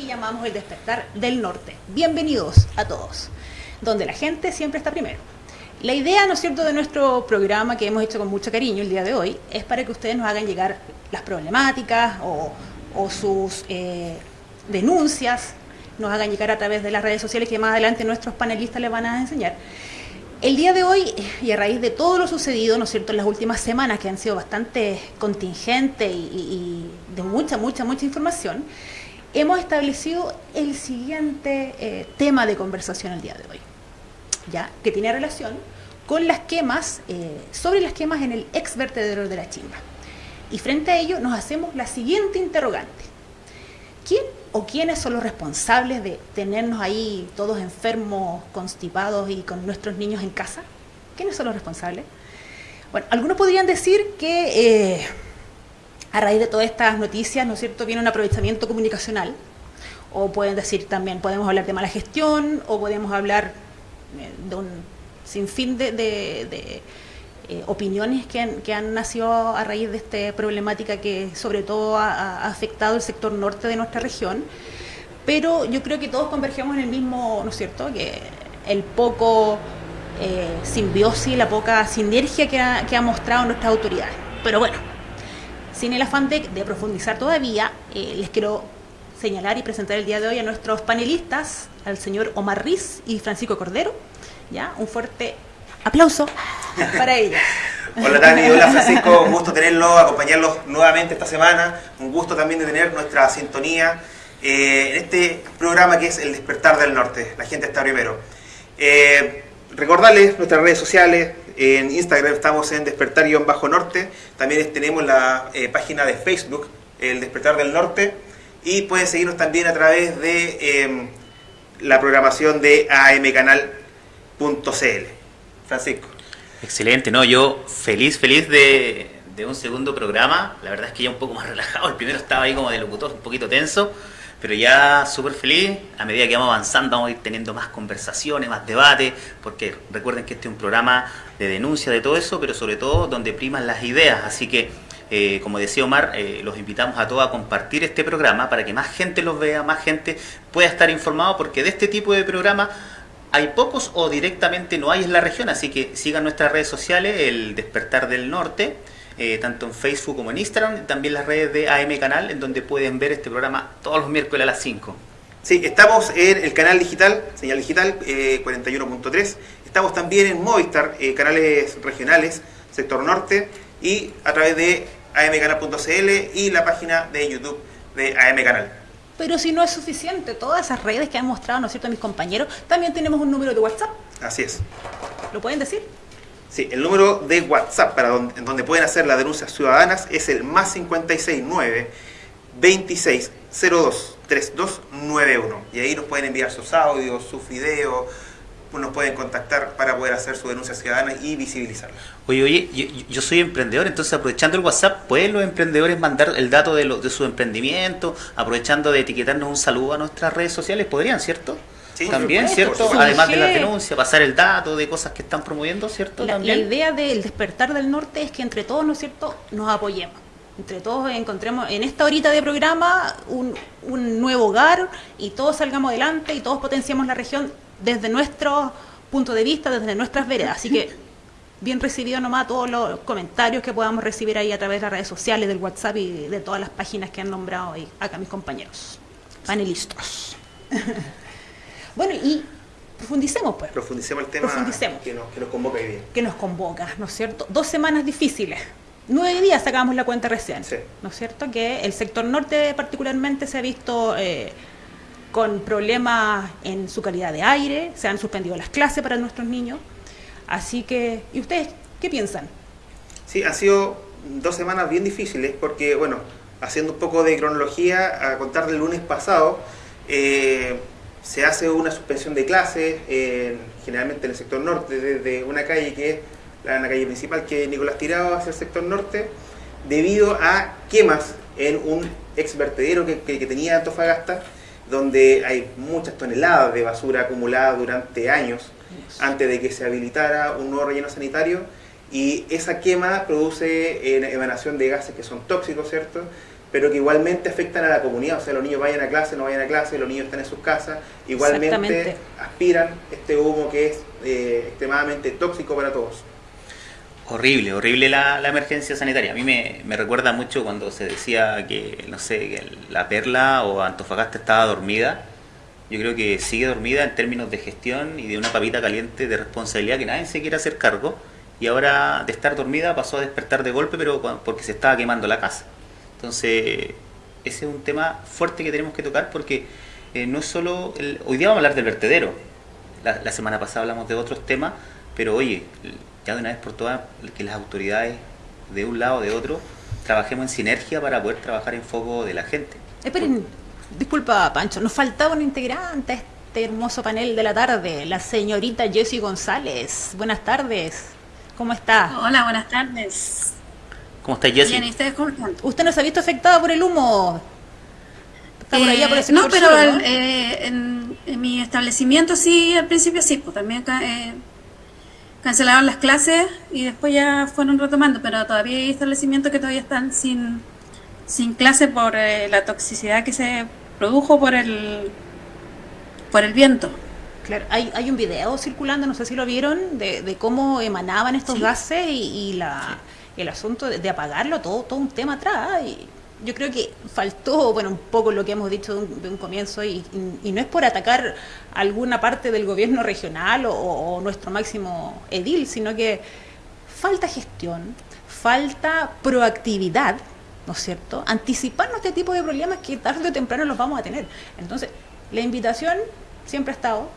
que llamamos El despertar del norte. Bienvenidos a todos, donde la gente siempre está primero. La idea, ¿no es cierto?, de nuestro programa que hemos hecho con mucho cariño el día de hoy es para que ustedes nos hagan llegar las problemáticas o, o sus eh, denuncias, nos hagan llegar a través de las redes sociales que más adelante nuestros panelistas les van a enseñar. El día de hoy, y a raíz de todo lo sucedido, ¿no es cierto?, en las últimas semanas que han sido bastante contingentes y, y- y de mucha, mucha, mucha información, hemos establecido el siguiente eh, tema de conversación el día de hoy, ¿ya? Que tiene relación con las quemas, eh, sobre las quemas en el ex vertedero de la Chimba. Y frente a ello nos hacemos la siguiente interrogante. ¿Quién o quiénes son los responsables de tenernos ahí todos enfermos, constipados y con nuestros niños en casa? ¿Quiénes son los responsables? Bueno, algunos podrían decir que eh, a raíz de todas estas noticias, ¿no es cierto?, viene un aprovechamiento comunicacional. O pueden decir también, podemos hablar de mala gestión, o podemos hablar eh, de un sinfín de, eh, opiniones que han, nacido a raíz de esta problemática que sobre todo ha, ha afectado el sector norte de nuestra región. Pero yo creo que todos convergemos en el mismo, ¿no es cierto?, que el poco eh, simbiosis, la poca sinergia que ha, que ha mostrado nuestras autoridades. Pero bueno, sin el afán de, profundizar todavía, eh, les quiero señalar y presentar el día de hoy a nuestros panelistas, al señor Omar Riz y Francisco Cordero. ¿ya? Un fuerte aplauso para ellos. Hola Tani, hola Francisco, un gusto tenerlos, acompañarlos nuevamente esta semana, un gusto también de tener nuestra sintonía eh, en este programa que es El Despertar del Norte, la gente está primero. Eh, recordarles nuestras redes sociales, en Instagram estamos en Despertar-Norte, también tenemos la eh, página de Facebook, El Despertar del Norte, y pueden seguirnos también a través de eh, la programación de amcanal.cl. Francisco. Excelente, no, yo feliz, feliz de, de un segundo programa. La verdad es que ya un poco más relajado. El primero estaba ahí como de locutor, un poquito tenso, pero ya súper feliz. A medida que vamos avanzando, vamos a ir teniendo más conversaciones, más debate, porque recuerden que este es un programa de denuncia de todo eso, pero sobre todo donde priman las ideas. Así que, eh, como decía Omar, eh, los invitamos a todos a compartir este programa para que más gente los vea, más gente pueda estar informado, porque de este tipo de programa hay pocos o directamente no hay en la región, así que sigan nuestras redes sociales, el Despertar del Norte, eh, tanto en Facebook como en Instagram, también las redes de AM Canal, en donde pueden ver este programa todos los miércoles a las 5. Sí, estamos en el canal digital, señal digital eh, 41.3. Estamos también en Movistar, eh, canales regionales, sector norte, y a través de amcanal.cl y la página de YouTube de AM Canal. Pero si no es suficiente, todas esas redes que han mostrado, ¿no es cierto?, mis compañeros, también tenemos un número de WhatsApp. Así es. ¿Lo pueden decir? Sí, el número de WhatsApp para donde, en donde pueden hacer las denuncias ciudadanas es el más 569 26 02 3291. Y ahí nos pueden enviar sus audios, sus videos, nos pueden contactar para poder hacer su denuncia ciudadana y visibilizarla. Oye, oye, yo, yo soy emprendedor, entonces aprovechando el WhatsApp, ¿pueden los emprendedores mandar el dato de, lo- de su emprendimiento, aprovechando de etiquetarnos un saludo a nuestras redes sociales? ¿Podrían, cierto? Sí, También, supuesto, ¿cierto? Además de la Surge- denuncia, pasar el dato de cosas que están promoviendo, ¿cierto? La, la idea del despertar del norte es que entre todos, ¿no es cierto?, nos apoyemos. Entre todos encontremos en esta horita de programa un, un nuevo hogar y todos salgamos adelante y todos potenciemos la región desde nuestro punto de vista, desde nuestras veredas. Así que bien recibido nomás todos los comentarios que podamos recibir ahí a través de las redes sociales, del WhatsApp y de todas las páginas que han nombrado ahí acá mis compañeros, panelistas. bueno, y profundicemos pues. Profundicemos el tema Profundicemos. Que, nos, que nos convoca hoy día. que nos convoca, ¿no es cierto? Dos semanas difíciles. Nueve días sacamos la cuenta recién, Sí. ¿no es cierto? Que el sector norte particularmente se ha visto eh, con problemas en su calidad de aire, se han suspendido las clases para nuestros niños. Así que, ¿y ustedes qué piensan? Sí, han sido dos semanas bien difíciles porque, bueno, haciendo un poco de cronología, a contar del lunes pasado, eh, se hace una suspensión de clases, en- generalmente en el sector norte, desde una calle que es la, la calle principal, que es Nicolás Tirado, hacia el sector norte, debido a quemas en un ex vertedero que, que- que tenía Antofagasta, donde hay muchas toneladas de basura acumulada durante años antes de que se habilitara un nuevo relleno sanitario y esa quema produce emanación de gases que son tóxicos, ¿cierto? Pero que igualmente afectan a la comunidad, o sea, los niños vayan a clase, no vayan a clase, los niños están en sus casas, igualmente aspiran este humo que es eh, extremadamente tóxico para todos. Horrible, horrible la, emergencia sanitaria. A mí me, me, recuerda mucho cuando se decía que, no sé, que la Perla o Antofagasta estaba dormida. Yo creo que sigue dormida en términos de gestión y de una papita caliente de responsabilidad que nadie se quiere hacer cargo y ahora de estar dormida pasó a despertar de golpe, pero porque se estaba quemando la casa. Entonces, ese es un tema fuerte que tenemos que tocar porque eh, no es solo... El, hoy día vamos a hablar del vertedero. La, semana pasada hablamos de otros temas, pero oye, ya de una vez por todas, que las autoridades de un lado o de otro trabajemos en sinergia para poder trabajar en foco de la gente. Esperen, disculpa Pancho, nos faltaba un integrante a este hermoso panel de la tarde, la señorita Jessie González. Buenas tardes. ¿Cómo está? Hola, buenas tardes. ¿Cómo está Jessy? Bien, ¿y ustedes cómo están? ¿Usted no se ha visto afectada por el humo? Está por allá por ese No, pero eh, en, mi establecimiento sí, al principio sí, pues también eh, cancelaron las clases y después ya fueron retomando, pero todavía hay establecimientos que todavía están sin, sin clase por eh, la toxicidad que se produjo por el, por el viento. Claro, hay, hay un video circulando, no sé si lo vieron, de, cómo emanaban estos gases y, la, el asunto de, apagarlo, todo, todo un tema atrás. Y yo creo que faltó, bueno, un poco lo que hemos dicho de un, comienzo, y, no es por atacar alguna parte del gobierno regional o, nuestro máximo edil, sino que falta gestión, falta proactividad, ¿no es cierto? Anticiparnos este tipo de problemas que tarde o temprano los vamos a tener. Entonces, la invitación siempre ha estado,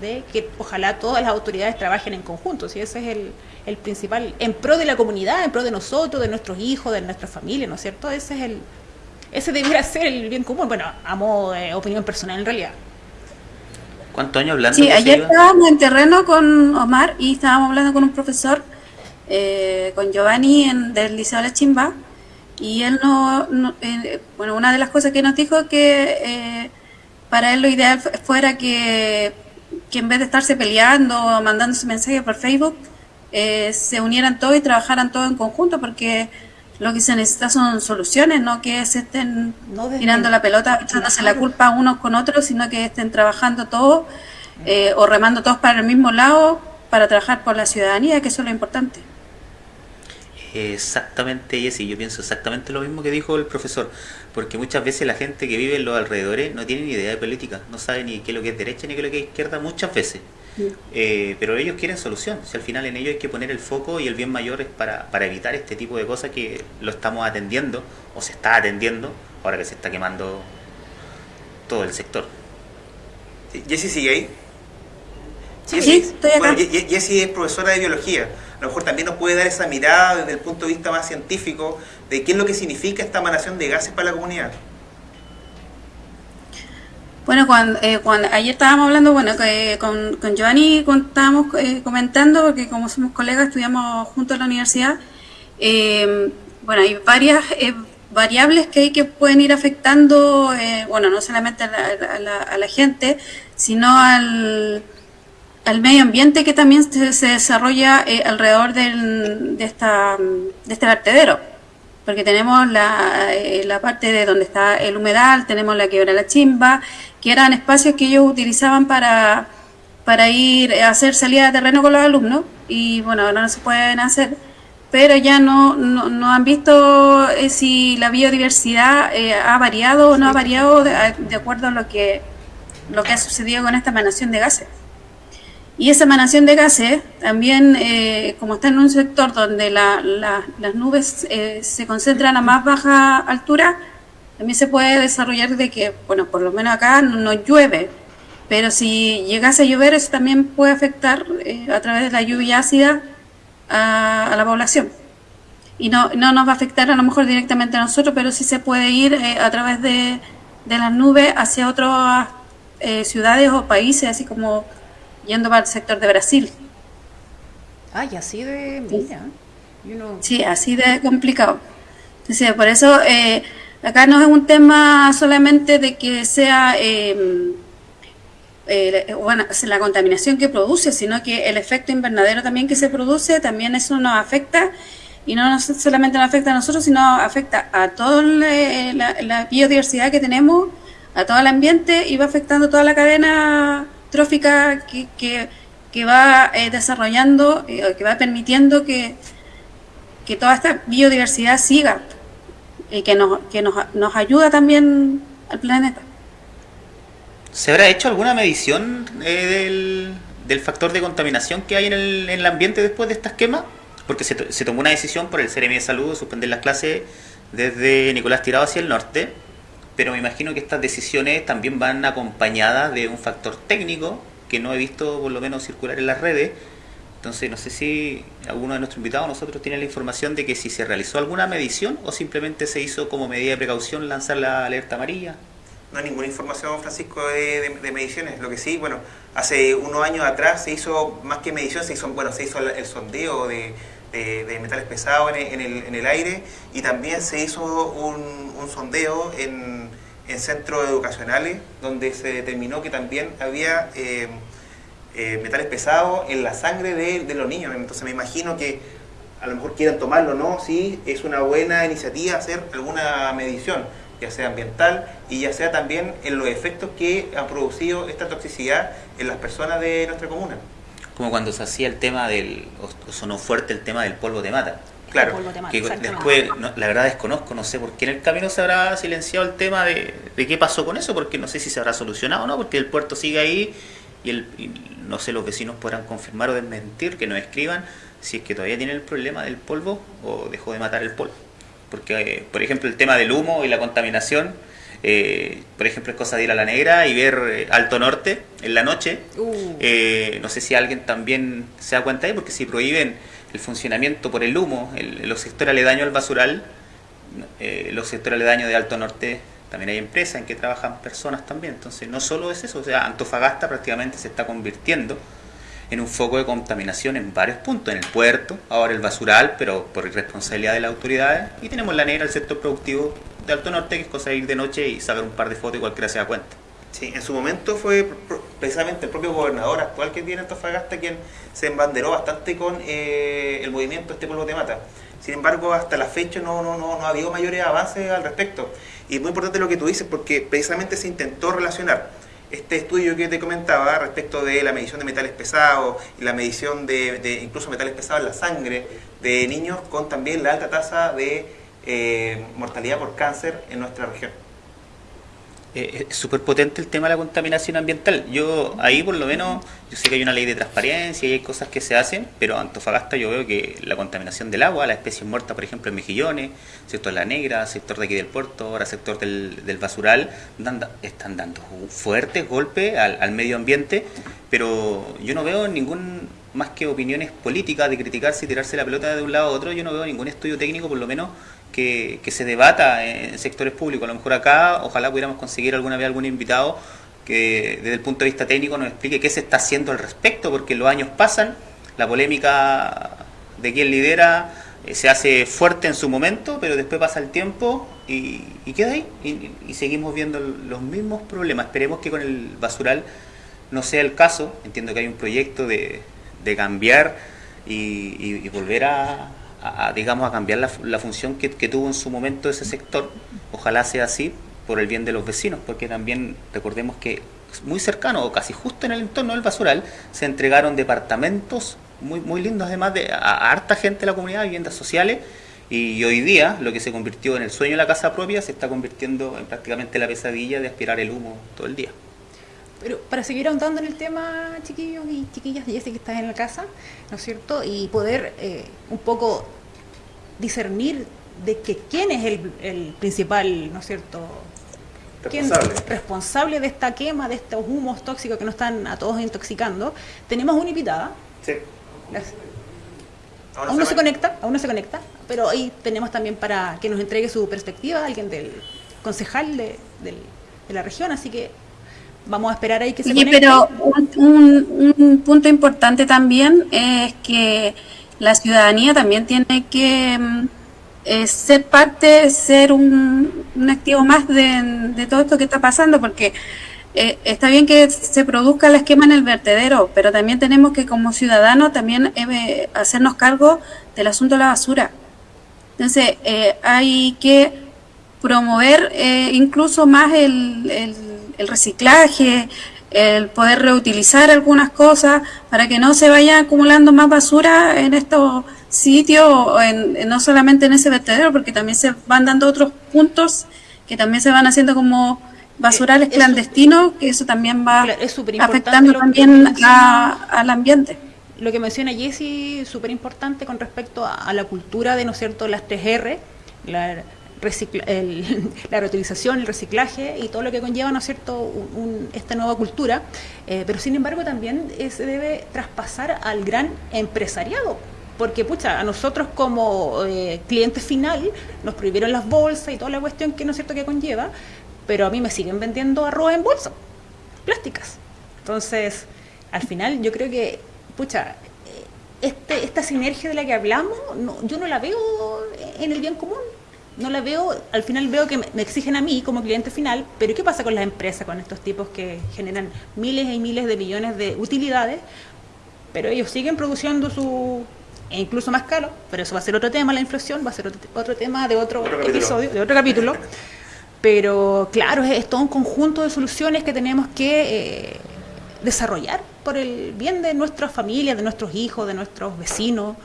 de que ojalá todas las autoridades trabajen en conjunto, si ese es el, el, principal, en pro de la comunidad, en pro de nosotros, de nuestros hijos, de nuestra familia, ¿no es cierto? Ese es el, ese debería ser el bien común, bueno, a modo de opinión personal en realidad. ¿Cuántos años hablando? Sí, ayer estábamos en terreno con Omar y estábamos hablando con un profesor, eh, con Giovanni en, del Liceo de la Chimba, y él no, eh, bueno, una de las cosas que nos dijo que eh, para él lo ideal fuera que que en vez de estarse peleando o mandándose mensajes por Facebook, eh, se unieran todos y trabajaran todos en conjunto, porque lo que se necesita son soluciones, no que se estén tirando la pelota, echándose la culpa unos con otros, sino que estén trabajando todos eh, o remando todos para el mismo lado para trabajar por la ciudadanía, que eso es lo importante. Exactamente, Jessy, yo pienso exactamente lo mismo que dijo el profesor, porque muchas veces la gente que vive en los alrededores no tiene ni idea de política, no sabe ni qué es lo que es derecha ni qué es lo que es izquierda muchas veces. Eh, pero ellos quieren solución, si al final en ellos hay que poner el foco y el bien mayor es para, para evitar este tipo de cosas que lo estamos atendiendo o se está atendiendo ahora que se está quemando todo el sector. Jessy sigue ahí. Sí, estoy acá. Bueno, Jessy es profesora de biología a lo mejor también nos puede dar esa mirada desde el punto de vista más científico de qué es lo que significa esta emanación de gases para la comunidad. Bueno, cuando, eh, ayer estábamos hablando, bueno, con, con Giovanni estábamos eh, comentando, porque como somos colegas, estudiamos juntos en la universidad, eh, bueno, hay varias variables que hay que pueden ir afectando, bueno, no solamente a la gente, sino al al medio ambiente que también se, desarrolla eh, alrededor de, esta, de este vertedero. Porque tenemos la, eh, la parte de donde está el humedal, tenemos la quebra la chimba, que eran espacios que ellos utilizaban para, para ir a hacer salida de terreno con los alumnos, y bueno, ahora no se pueden hacer, pero ya no, no, han visto eh, si la biodiversidad ha variado o no ha variado de, de, acuerdo a lo que, lo que ha sucedido con esta emanación de gases. Y esa emanación de gases también, eh, como está en un sector donde las nubes eh, se concentran a más baja altura, también se puede desarrollar de que, bueno, por lo menos acá no, llueve, pero si llegase a llover eso también puede afectar eh, a través de la lluvia ácida a, la población. Y no, no nos va a afectar a lo mejor directamente a nosotros, pero sí se puede ir a través de, de las nubes hacia otras ciudades o países, así como yendo para el sector de Brasil. Ay, así de... Mira. Sí, así de complicado. Entonces, por eso eh, acá no es un tema solamente de que sea em, eh, bueno, la contaminación que produce, sino que el efecto invernadero también que se produce, también eso nos afecta y no solamente nos afecta a nosotros, sino afecta a toda la, biodiversidad que tenemos, a todo el ambiente y va afectando toda la cadena trófica que, que, va eh, desarrollando, eh, que va permitiendo que, que toda esta biodiversidad siga y que nos, que nos, nos ayuda también al planeta. ¿Se habrá hecho alguna medición eh, del, factor de contaminación que hay en el, en el ambiente después de estas quemas? Porque se, se, tomó una decisión por el CRM de Salud de suspender las clases desde Nicolás Tirado hacia el norte, pero me imagino que estas decisiones también van acompañadas de un factor técnico que no he visto por lo menos circular en las redes. Entonces no sé si alguno de nuestros invitados nosotros tiene la información de que si se realizó alguna medición o simplemente se hizo como medida de precaución lanzar la alerta amarilla no hay ninguna información, Francisco, de, mediciones. Lo que sí, bueno, hace unos años atrás se hizo, más que medición, se hizo, bueno, se hizo el, sondeo de, metales pesados en el, aire y también se hizo un, sondeo en, centros educacionales donde se determinó que también había eh, eh, metales pesados en la sangre de, los niños. Entonces me imagino que a lo mejor quieran tomarlo, ¿no? Sí, es una buena iniciativa hacer alguna medición ya sea ambiental y ya sea también en los efectos que ha producido esta toxicidad en las personas de nuestra comuna. Como cuando se hacía el tema del, o sonó fuerte el tema del polvo de mata. Claro, que después, la verdad desconozco, no sé por qué en el camino se habrá silenciado el tema de, de qué pasó con eso, porque no sé si se habrá solucionado o no, porque el puerto sigue ahí y, el, no sé, los vecinos podrán confirmar o desmentir, que nos escriban si es que todavía tienen el problema del polvo o dejó de matar el polvo. Porque, eh, por ejemplo, el tema del humo y la contaminación, eh, por ejemplo, es cosa de ir a la negra y ver eh, Alto Norte en la noche. Uh. no sé si alguien también se da cuenta ahí, porque si prohíben el funcionamiento por el humo, el, los sectores aledaños al basural, los sectores aledaños de Alto Norte también hay empresas en que trabajan personas también. Entonces, no solo es eso, o sea, Antofagasta prácticamente se está convirtiendo en un foco de contaminación en varios puntos, en el puerto, ahora el basural, pero por irresponsabilidad de las autoridades, y tenemos la negra, el sector productivo de Alto Norte, que es cosa de ir de noche y sacar un par de fotos y cualquiera se da cuenta. Sí, en su momento fue precisamente el propio gobernador actual que tiene Antofagasta quien se embanderó bastante con eh, el movimiento Este Pueblo de Mata. Sin embargo, hasta la fecha no, no, no, no ha habido mayores avances al respecto. Y es muy importante lo que tú dices porque precisamente se intentó relacionar este estudio que te comentaba respecto de la medición de metales pesados la medición de, incluso metales pesados en la sangre de niños con también la alta tasa de eh, mortalidad por cáncer en nuestra región. Eh, es súper potente el tema de la contaminación ambiental. Yo ahí por lo menos, yo sé que hay una ley de transparencia y hay cosas que se hacen, pero Antofagasta yo veo que la contaminación del agua, las especies muertas, por ejemplo, en Mejillones, sector La Negra, sector de aquí del puerto, ahora sector del, del basural, están dando fuertes golpes al medio ambiente, pero yo no veo ningún más que opiniones políticas de criticarse y tirarse la pelota de un lado a otro, yo no veo ningún estudio técnico, por lo menos que, se debata en sectores públicos. A lo mejor acá, ojalá pudiéramos conseguir alguna vez algún invitado que desde el punto de vista técnico nos explique qué se está haciendo al respecto, porque los años pasan, la polémica de quién lidera eh, se hace fuerte en su momento, pero después pasa el tiempo y, queda ahí, y, seguimos viendo los mismos problemas. Esperemos que con el basural no sea el caso, entiendo que hay un proyecto de, de cambiar y volver a, a, digamos, a cambiar la, función que, que, tuvo en su momento ese sector. Ojalá sea así por el bien de los vecinos, porque también recordemos que muy cercano o casi justo en el entorno del basural se entregaron departamentos muy, muy lindos, además de a, harta gente de la comunidad, viviendas sociales. Y hoy día lo que se convirtió en el sueño de la casa propia se está convirtiendo en prácticamente la pesadilla de aspirar el humo todo el día. Pero para seguir ahondando en el tema, chiquillos y chiquillas, ya sé que estás en la casa, ¿no es cierto? Y poder eh, un poco discernir de que quién es el, principal, ¿no es cierto? Responsable. responsable de esta quema, de estos humos tóxicos que nos están a todos intoxicando. Tenemos una invitada. Sí. Aún no se conecta, aún no se conecta, pero ahí tenemos también para que nos entregue su perspectiva alguien del concejal de, de la región, así que vamos a esperar ahí que se pero un, punto importante también es que la ciudadanía también tiene que mm, eh, ser parte, ser un, activo más de, todo esto que está pasando, porque eh, está bien que se produzca el esquema en el vertedero, pero también tenemos que como ciudadanos también eh, hacernos cargo del asunto de la basura. Entonces, hay que promover incluso más el, el, reciclaje, el poder reutilizar algunas cosas para que no se vaya acumulando más basura en estos sitios, en, no solamente en ese vertedero, porque también se van dando otros puntos que también se van haciendo como basurales eh, clandestinos, que eso también va afectando también al ambiente. Lo que menciona Jessy, súper importante con respecto a, la cultura de, ¿no es cierto?, las 3R, la, la reutilización, el reciclaje y todo lo que conlleva, ¿no es cierto?, esta nueva cultura, eh, pero sin embargo también se debe traspasar al gran empresariado, porque pucha, a nosotros como eh, cliente final nos prohibieron las bolsas y toda la cuestión que no es cierto que conlleva, pero a mí me siguen vendiendo arroz en bolsa, plásticas. Entonces, al final yo creo que, pucha, este, esta sinergia de la que hablamos, yo no la veo en el bien común. No la veo, al final veo que me, exigen a mí como cliente final, pero ¿qué pasa con las empresas, con estos tipos que generan miles y miles de millones de utilidades? Pero ellos siguen produciendo su, e incluso más caro, pero eso va a ser otro tema, la inflación, va a ser otro, tema de otro, episodio, de otro capítulo. Pero claro, es, todo un conjunto de soluciones que tenemos que eh, desarrollar por el bien de nuestras familias, de nuestros hijos, de nuestros vecinos.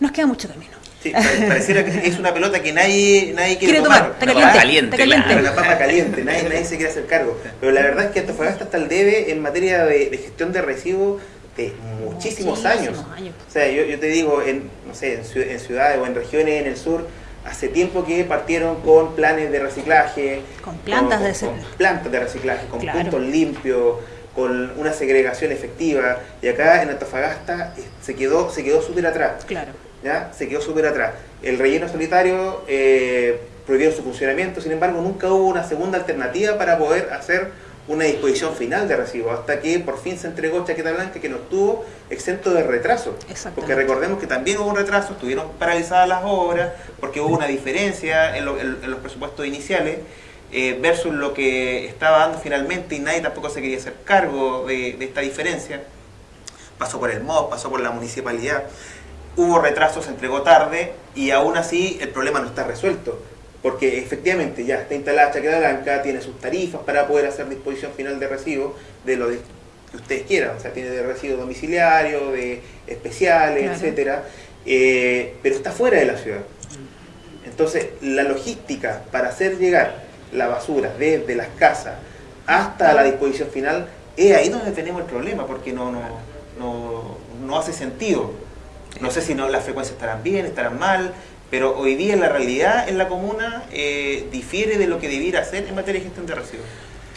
Nos queda mucho camino. Sí, pareciera que es una pelota que nadie, nadie quiere, tomar. Está caliente, caliente, Una papa caliente, nadie, nadie, se quiere hacer cargo. Pero la verdad es que Antofagasta está al debe en materia de, gestión de residuos de muchísimos, años. O sea, yo, yo, te digo, en, no sé, en ciudades o en regiones en el sur, hace tiempo que partieron con planes de reciclaje. Con plantas de reciclaje. Con plantas de reciclaje, con puntos limpios, con una segregación efectiva. Y acá en Antofagasta eh, se quedó se quedó súper atrás. Claro. ¿Ya? Se quedó súper atrás. El relleno solitario eh, prohibió su funcionamiento, sin embargo nunca hubo una segunda alternativa para poder hacer una disposición final de residuos, hasta que por fin se entregó Chaqueta Blanca que no estuvo exento de retraso. Porque recordemos que también hubo un retraso, estuvieron paralizadas las obras, porque hubo una diferencia en, los presupuestos iniciales eh, versus lo que estaba dando finalmente y nadie tampoco se quería hacer cargo de, esta diferencia. Pasó por el MOB, pasó por la municipalidad, hubo retrasos, se entregó tarde y aún así el problema no está resuelto porque efectivamente ya está instalada Chaqueta Blanca, tiene sus tarifas para poder hacer disposición final de residuos de lo que ustedes quieran, o sea, tiene de residuos domiciliarios, de especiales, etcétera, eh, pero está fuera de la ciudad. Entonces, la logística para hacer llegar la basura desde las casas hasta la disposición final, es ahí donde tenemos el problema, porque no, no, no, no hace sentido. No sé si no, las frecuencias estarán bien, estarán mal, pero hoy día la realidad en la comuna eh, difiere de lo que debiera hacer en materia de gestión de residuos.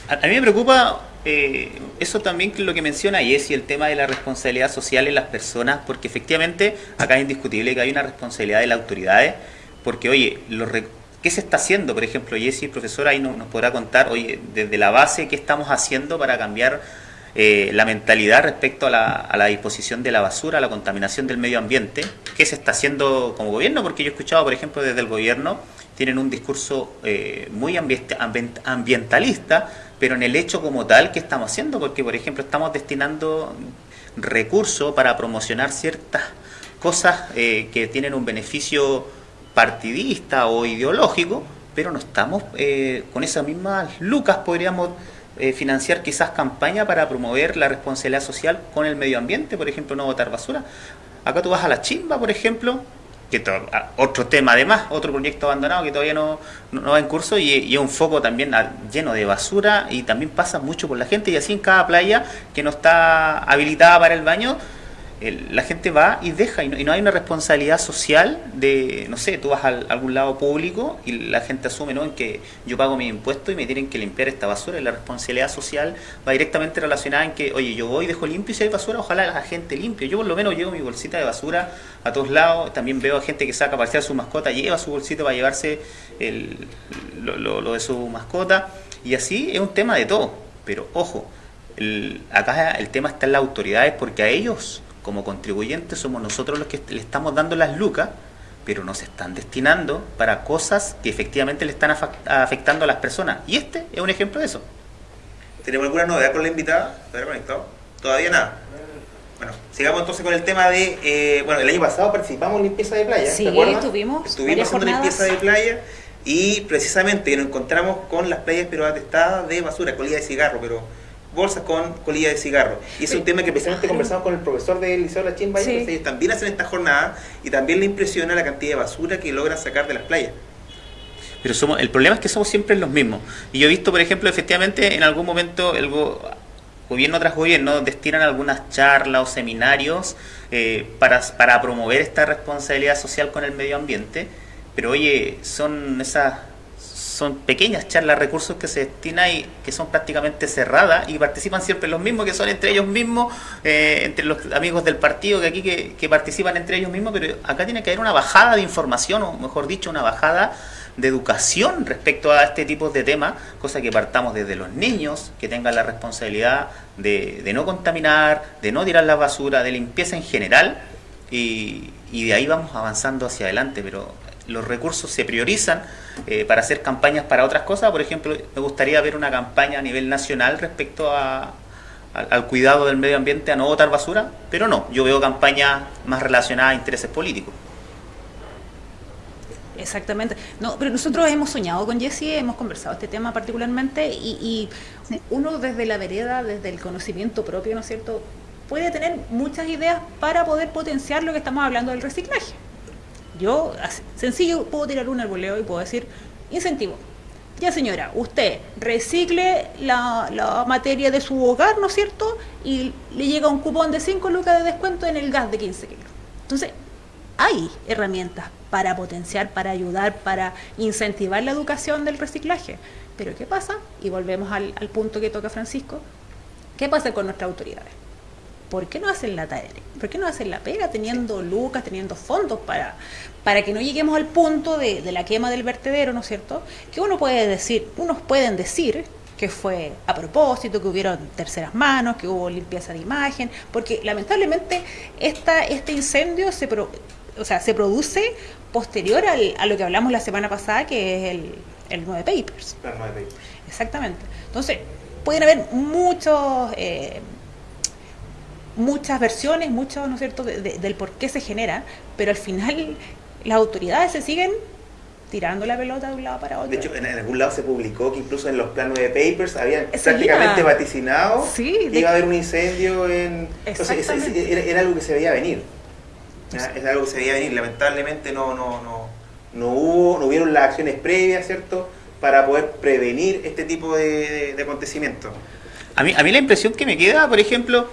A, mí me preocupa eh, eso también lo que menciona Jessy, el tema de la responsabilidad social en las personas, porque efectivamente acá es indiscutible que hay una responsabilidad de las autoridades, porque oye, los ¿qué se está haciendo? Por ejemplo, Jessy, profesora, ahí nos, nos podrá contar, oye, desde la base, ¿qué estamos haciendo para cambiar eh, la mentalidad respecto a la, disposición de la basura, a la contaminación del medio ambiente, qué se está haciendo como gobierno, porque yo he escuchado, por ejemplo, desde el gobierno, tienen un discurso eh, muy ambientalista, pero en el hecho como tal, ¿qué estamos haciendo? Porque, por ejemplo, estamos destinando recursos para promocionar ciertas cosas eh, que tienen un beneficio partidista o ideológico, pero no estamos con esas mismas lucas, podríamos eh, financiar quizás campaña para promover la responsabilidad social con el medio ambiente, por ejemplo, no botar basura. Acá tú vas a la chimba, por ejemplo, que otro tema además, otro proyecto abandonado que todavía no, no, va en curso y, es un foco también lleno de basura y también pasa mucho por la gente y así en cada playa que no está habilitada para el baño la gente va y deja y no, hay una responsabilidad social de, no sé, tú vas a, algún lado público y la gente asume ¿no? en que yo pago mi impuesto y me tienen que limpiar esta basura y la responsabilidad social va directamente relacionada en que, oye, yo voy, dejo limpio y si hay basura, ojalá la gente limpie. Yo por lo menos llevo mi bolsita de basura a todos lados, también veo a gente que saca para pasear su mascota, lleva su bolsito para llevarse el, lo, de su mascota y así es un tema de todo, pero ojo, acá el tema está en las autoridades porque a ellos como contribuyentes somos nosotros los que le estamos dando las lucas, pero no se están destinando para cosas que efectivamente le están afectando a las personas. Y este es un ejemplo de eso. ¿Tenemos alguna novedad con la invitada? ¿Está conectado? Todavía nada. Bueno, sigamos entonces con el tema de. eh, bueno, el año pasado participamos en limpieza de playa. Sí, ¿te acuerdas? estuvimos haciendo jornadas. limpieza de playa y precisamente nos encontramos con las playas pero atestadas de basura, colilla de cigarro, pero bolsas con colilla de cigarro. Y es un tema que precisamente conversamos con el profesor del Liceo de la Chimba, Sí. ellos también hacen esta jornada y también le impresiona la cantidad de basura que logran sacar de las playas. Pero somos, el problema es que somos siempre los mismos. Y yo he visto, por ejemplo, efectivamente, en algún momento el go- gobierno tras gobierno destinan algunas charlas o seminarios eh, para, para promover esta responsabilidad social con el medio ambiente. Pero oye, son esas son pequeñas charlas, recursos que se destinan y que son prácticamente cerradas y participan siempre los mismos, que son entre ellos mismos, eh, entre los amigos del partido que aquí que, que participan entre ellos mismos, pero acá tiene que haber una bajada de información, o mejor dicho, una bajada de educación respecto a este tipo de temas, cosa que partamos desde los niños, que tengan la responsabilidad de, de no contaminar, de no tirar la basura, de limpieza en general, y, y de ahí vamos avanzando hacia adelante, pero los recursos se priorizan eh, para hacer campañas para otras cosas. Por ejemplo, me gustaría ver una campaña a nivel nacional respecto a, al, al cuidado del medio ambiente, a no botar basura, pero no, yo veo campañas más relacionadas a intereses políticos. Exactamente. No, pero nosotros hemos soñado con Jessie, hemos conversado este tema particularmente y, y uno desde la vereda, desde el conocimiento propio, ¿no es cierto?, puede tener muchas ideas para poder potenciar lo que estamos hablando del reciclaje. Yo, sencillo, puedo tirar un arboleo y puedo decir, incentivo. Ya señora, usted recicle la, la materia de su hogar, ¿no es cierto? Y le llega un cupón de 5 lucas de descuento en el gas de 15 kilos. Entonces, hay herramientas para potenciar, para ayudar, para incentivar la educación del reciclaje. Pero ¿qué pasa? Y volvemos al, al punto que toca Francisco. ¿Qué pasa con nuestras autoridades? ¿Por qué no hacen la tarea? ¿Por qué no hacen la pega teniendo lucas, teniendo fondos para, para que no lleguemos al punto de, de la quema del vertedero, ¿no es cierto? Que uno puede decir, unos pueden decir que fue a propósito, que hubieron terceras manos, que hubo limpieza de imagen, porque lamentablemente esta, este incendio se, pro- o sea, se produce posterior al- a lo que hablamos la semana pasada, que es el, el 9 Papers. Exactamente. Entonces, pueden haber muchos, eh, muchas versiones, muchos, ¿no es cierto?, de- de- del por qué se genera, pero al final las autoridades se siguen tirando la pelota de un lado para otro. De hecho, en, en algún lado se publicó que incluso en los planos de papers habían prácticamente vaticinado Sí, que de- iba a haber un incendio en... Entonces, es- es- Exactamente. era, era algo que se veía venir. Es algo que se veía venir. Lamentablemente no, no, no, no hubo, no hubieron las acciones previas, ¿cierto?, para poder prevenir este tipo de, de- de acontecimientos. A mí, a mí la impresión que me queda, por ejemplo,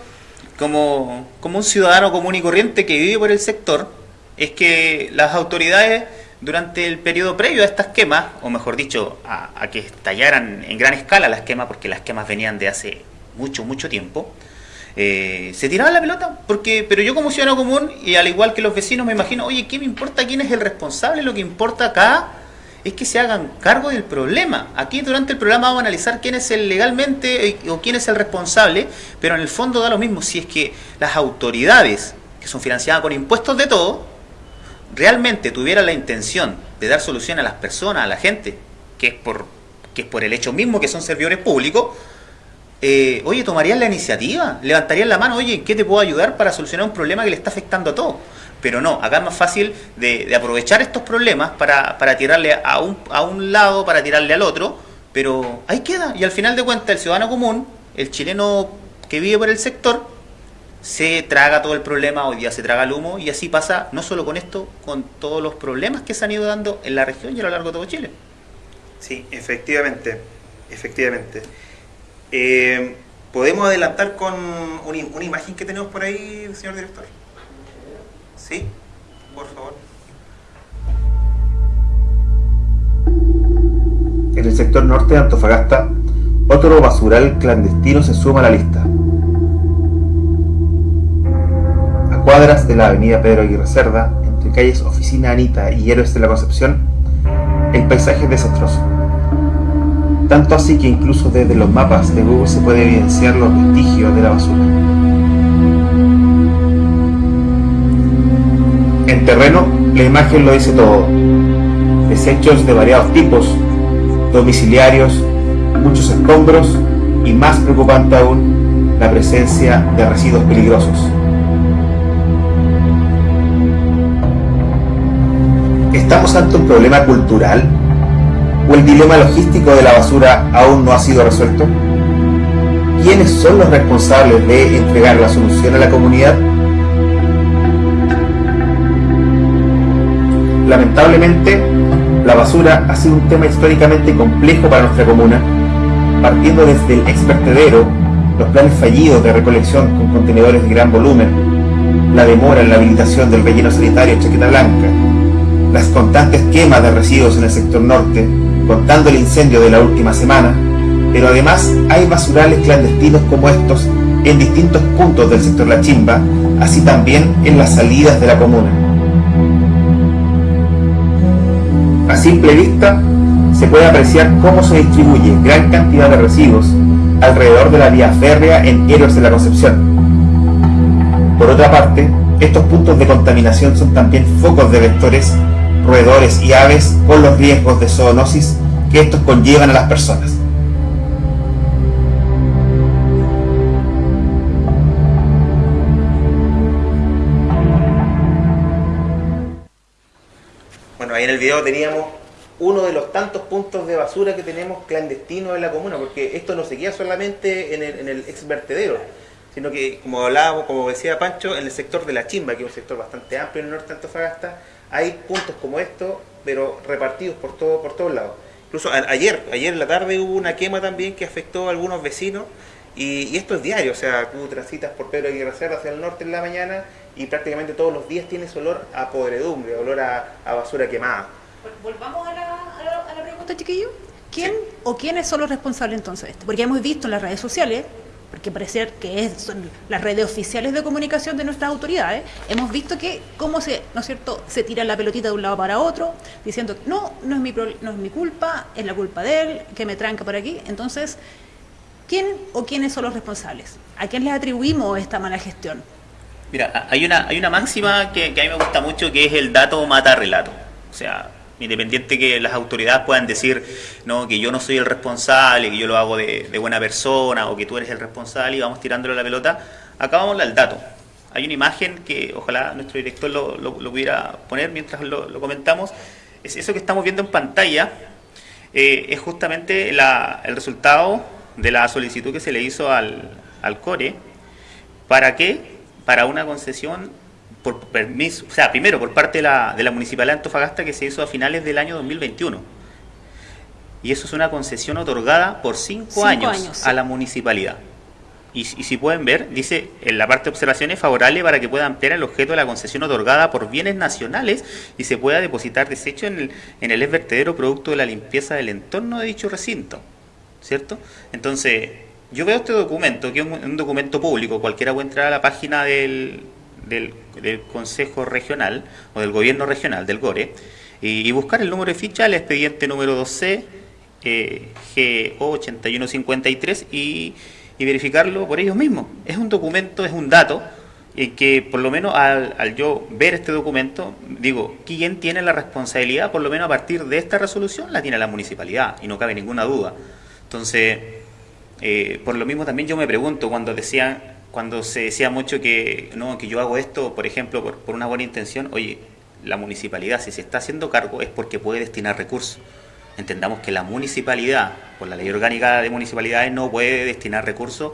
como, como un ciudadano común y corriente que vive por el sector, es que las autoridades durante el periodo previo a estas quemas, o mejor dicho, a, a que estallaran en gran escala las quemas, porque las quemas venían de hace mucho, mucho tiempo, eh, se tiraban la pelota, porque, pero yo como ciudadano común, y al igual que los vecinos, me imagino, oye, ¿qué me importa quién es el responsable? Lo que importa acá es que se hagan cargo del problema. Aquí durante el programa vamos a analizar quién es el legalmente eh, o quién es el responsable, pero en el fondo da lo mismo si es que las autoridades, que son financiadas con impuestos de todo, realmente tuvieran la intención de dar solución a las personas, a la gente, que es por, que es por el hecho mismo que son servidores públicos, eh, oye, tomarían la iniciativa, levantarían la mano, oye, ¿en qué te puedo ayudar para solucionar un problema que le está afectando a todos? Pero no, acá es más fácil de, aprovechar estos problemas para, para tirarle a un, a un lado, para tirarle al otro, pero ahí queda. Y al final de cuentas, el ciudadano común, el chileno que vive por el sector, se traga todo el problema, hoy día se traga el humo, y así pasa no solo con esto, con todos los problemas que se han ido dando en la región y a lo largo de todo Chile. Sí, efectivamente, efectivamente. Eh, ¿Podemos adelantar con una, una imagen que tenemos por ahí, señor director? Sí, por favor. En el sector norte de Antofagasta, otro basural clandestino se suma a la lista. A cuadras de la avenida Pedro Aguirre Cerda, entre calles Oficina Anita y Héroes de la Concepción, el paisaje es desastroso. Tanto así que incluso desde los mapas de Google se puede evidenciar los vestigios de la basura. En terreno, la imagen lo dice todo. Desechos de variados tipos, domiciliarios, muchos escombros y más preocupante aún, la presencia de residuos peligrosos. ¿Estamos ante un problema cultural? ¿O el dilema logístico de la basura aún no ha sido resuelto? ¿Quiénes son los responsables de entregar la solución a la comunidad? Lamentablemente, la basura ha sido un tema históricamente complejo para nuestra comuna, partiendo desde el expertedero, los planes fallidos de recolección con contenedores de gran volumen, la demora en la habilitación del relleno sanitario Chaqueta Blanca, las constantes quemas de residuos en el sector norte, contando el incendio de la última semana, pero además hay basurales clandestinos como estos en distintos puntos del sector La Chimba, así también en las salidas de la comuna. A simple vista, se puede apreciar cómo se distribuye gran cantidad de residuos alrededor de la vía férrea en Héroes de la Concepción. Por otra parte, estos puntos de contaminación son también focos de vectores roedores y aves con los riesgos de zoonosis que estos conllevan a las personas. En el video teníamos uno de los tantos puntos de basura que tenemos clandestinos en la comuna, porque esto no se queda solamente en el, en el ex vertedero, sino que, como hablábamos, como decía Pancho, en el sector de la chimba, que es un sector bastante amplio en el norte de Antofagasta, hay puntos como estos, pero repartidos por todo, por todos lados. Incluso ayer, ayer en la tarde hubo una quema también que afectó a algunos vecinos y, esto es diario, o sea, tú transitas por Pedro Aguirre Cerro hacia el norte en la mañana y prácticamente todos los días tienes olor a podredumbre, olor a, basura quemada. Volvamos a la, pregunta, chiquillo. ¿Quién o quiénes son los responsables entonces de esto? Porque hemos visto en las redes sociales porque parece que es, son las redes oficiales de comunicación de nuestras autoridades, hemos visto que cómo se, ¿no es cierto?, se tira la pelotita de un lado para otro, diciendo, no, no es mi, no es mi culpa, es la culpa de él, que me tranca por aquí. Entonces, ¿quién o quiénes son los responsables? ¿A quién les atribuimos esta mala gestión? Mira, hay una, hay una máxima que, a mí me gusta mucho que es el dato mata relato. O sea, independiente que las autoridades puedan decir no que yo no soy el responsable, que yo lo hago de, buena persona o que tú eres el responsable y vamos tirándole la pelota, acá vamos al dato. Hay una imagen que ojalá nuestro director lo, lo, pudiera poner mientras lo, comentamos. Es eso que estamos viendo en pantalla, eh, es justamente el resultado de la solicitud que se le hizo al, al CORE. ¿Para qué? Para una concesión por permiso, o sea, primero por parte de la, de la Municipalidad de Antofagasta que se hizo a finales del año 2021. Y eso es una concesión otorgada por cinco, años, a la municipalidad. Y, si pueden ver, dice en la parte de observaciones favorable para que pueda ampliar el objeto de la concesión otorgada por bienes nacionales y se pueda depositar desecho en el, en el vertedero producto de la limpieza del entorno de dicho recinto. ¿Cierto? Entonces, yo veo este documento, que es un documento público, cualquiera puede entrar a la página del, del, Consejo Regional o del Gobierno Regional, del GORE, y, buscar el número de ficha, el expediente número 2C, eh, GO8153, y, y verificarlo por ellos mismos. Es un documento, es un dato y que por lo menos al, yo ver este documento, digo, ¿quién tiene la responsabilidad? Por lo menos a partir de esta resolución la tiene la municipalidad y no cabe ninguna duda. Entonces, eh, por lo mismo también yo me pregunto cuando decían cuando se decía mucho que, no, que yo hago esto, por ejemplo, por, una buena intención, oye, la municipalidad, si se está haciendo cargo, es porque puede destinar recursos. Entendamos que la municipalidad, por la ley orgánica de municipalidades, no puede destinar recursos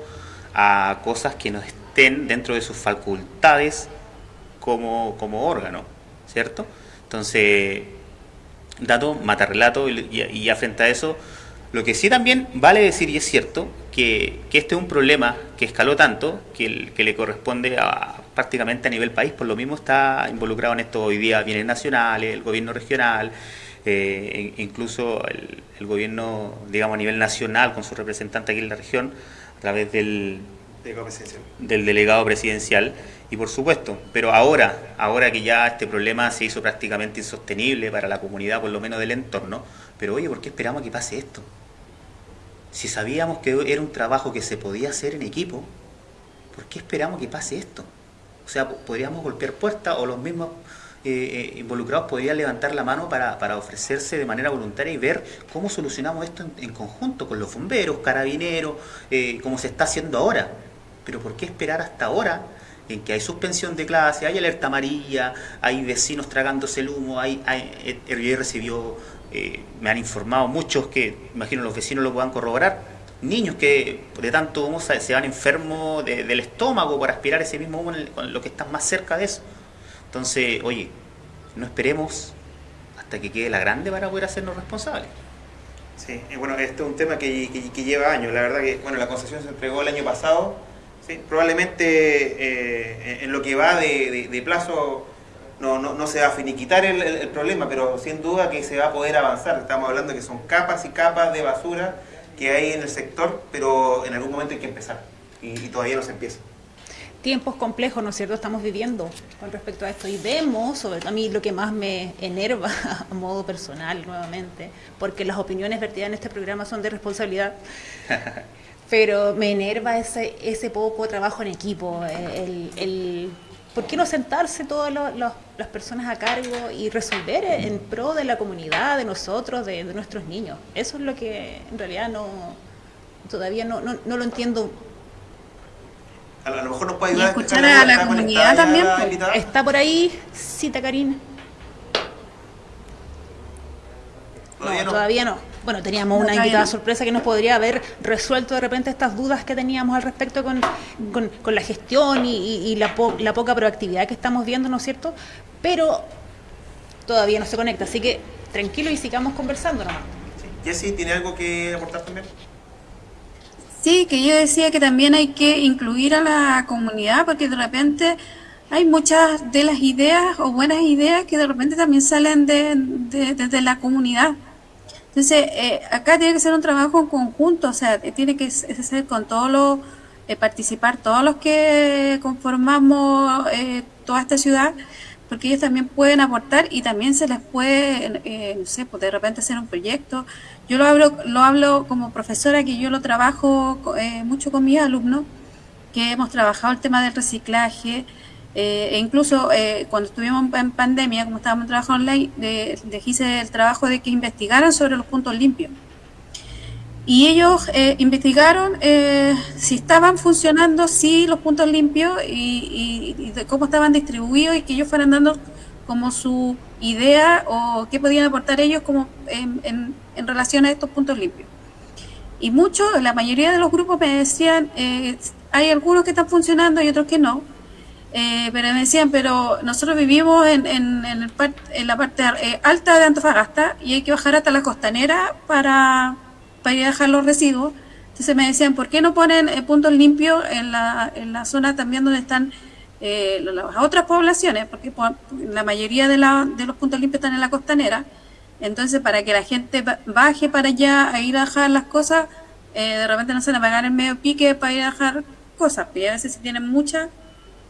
a cosas que no estén dentro de sus facultades como, como órgano, ¿cierto? Entonces, dato, mata relato, y, y, y frente a eso, lo que sí también vale decir, y es cierto, que, este es un problema que escaló tanto, que, que le corresponde a, prácticamente a nivel país, por lo mismo está involucrado en esto hoy día bienes nacionales, el gobierno regional, eh, incluso el, gobierno, digamos, a nivel nacional, con su representante aquí en la región, a través del delegado presidencial. Del delegado presidencial. Y por supuesto, pero ahora, ahora que ya este problema se hizo prácticamente insostenible para la comunidad, por lo menos del entorno, pero oye, ¿por qué esperamos que pase esto? Si sabíamos que era un trabajo que se podía hacer en equipo, ¿por qué esperamos que pase esto? O sea, podríamos golpear puertas o los mismos eh, eh, involucrados podrían levantar la mano para, para, ofrecerse de manera voluntaria y ver cómo solucionamos esto en, conjunto con los bomberos, carabineros, eh, como se está haciendo ahora. Pero ¿por qué esperar hasta ahora en que hay suspensión de clase, hay alerta amarilla, hay vecinos tragándose el humo, hay, hay recibió, me han informado muchos que, imagino los vecinos lo puedan corroborar, niños que de tanto humo se van enfermos del estómago por aspirar ese mismo humo con lo que están más cerca de eso. Entonces, oye, no esperemos hasta que quede la grande para poder hacernos responsables. Sí, bueno, este es un tema que, lleva años. La verdad que, bueno, la concesión se entregó el año pasado. Probablemente eh, en lo que va de, plazo no, no, se va a finiquitar el, problema, pero sin duda que se va a poder avanzar. Estamos hablando de que son capas y capas de basura que hay en el sector, pero en algún momento hay que empezar y todavía no se empieza tiempos complejos, ¿no es cierto?, estamos viviendo con respecto a esto. Y vemos, sobre todo a mí lo que más me enerva a modo personal nuevamente, porque las opiniones vertidas en este programa son de responsabilidad, pero me enerva ese, ese poco trabajo en equipo, el, el ¿por qué no sentarse todas las personas a cargo y resolver en pro de la comunidad, de nosotros, de, nuestros niños? Eso es lo que en realidad no todavía no, no, no lo entiendo a, lo mejor nos puede ayudar. Y escuchar a la comunidad también. Está por ahí, cita Karina. Todavía no, todavía no. Bueno, teníamos una invitada sorpresa que nos podría haber resuelto de repente estas dudas que teníamos al respecto con, con, la gestión y, la, la, poca proactividad que estamos viendo, ¿no es cierto? Pero todavía no se conecta, así que tranquilo y sigamos conversando nomás. Sí. Jessy, ¿tiene algo que aportar también? Sí, que yo decía que también hay que incluir a la comunidad porque de repente hay muchas de las ideas o buenas ideas que de repente también salen de, de, la comunidad. Entonces, eh, acá tiene que ser un trabajo conjunto, o sea, tiene que ser con todos los, eh, participar todos los que conformamos eh, toda esta ciudad porque ellos también pueden aportar y también se les puede, eh, no sé, pues de repente hacer un proyecto. Yo lo hablo, lo hablo como profesora, que yo lo trabajo eh, mucho con mis alumnos, que hemos trabajado el tema del reciclaje, eh, e incluso cuando estuvimos en pandemia, como estábamos trabajando online, les hice el trabajo de que investigaran sobre los puntos limpios. Y ellos eh, investigaron eh, si estaban funcionando, si los puntos limpios y, de cómo estaban distribuidos y que ellos fueran dando como su idea o qué podían aportar ellos como en, en, relación a estos puntos limpios. Y muchos, la mayoría de los grupos me decían, eh, hay algunos que están funcionando y otros que no, pero me decían, pero nosotros vivimos en, en, en, el en la parte alta de Antofagasta y hay que bajar hasta la costanera para para ir a dejar los residuos. Entonces me decían, ¿por qué no ponen eh, puntos limpios en la, en la zona también donde están eh, las otras poblaciones? Porque la mayoría de, la, de los puntos limpios están en la costanera. Entonces, para que la gente baje para allá a ir a dejar las cosas, eh, de repente no se van a pagar el medio pique para ir a dejar cosas. Y a veces si tienen muchas,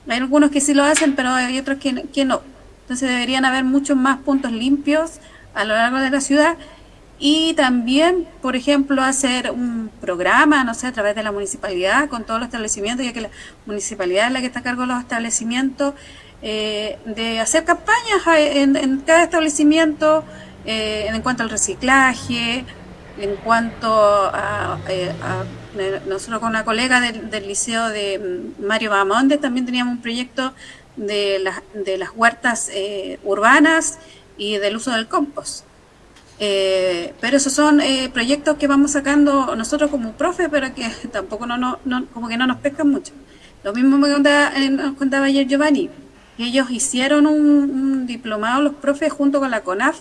hay algunos que sí lo hacen, pero hay otros que, no. Entonces deberían haber muchos más puntos limpios a lo largo de la ciudad y también, por ejemplo, hacer un programa, no sé, a través de la municipalidad con todos los establecimientos, ya que la municipalidad es la que está a cargo de los establecimientos, eh, de hacer campañas en, cada establecimiento eh, en cuanto al reciclaje, en cuanto a, eh, nosotros con una colega del, liceo de mm, Mario Bamonde también teníamos un proyecto de, las de las huertas urbanas y del uso del compost. Eh, pero esos son eh, proyectos que vamos sacando nosotros como profe, pero que tampoco no, no, como que no nos pescan mucho. Lo mismo me contaba, eh, nos contaba ayer Giovanni, ellos hicieron un, diplomado los profes junto con la CONAF,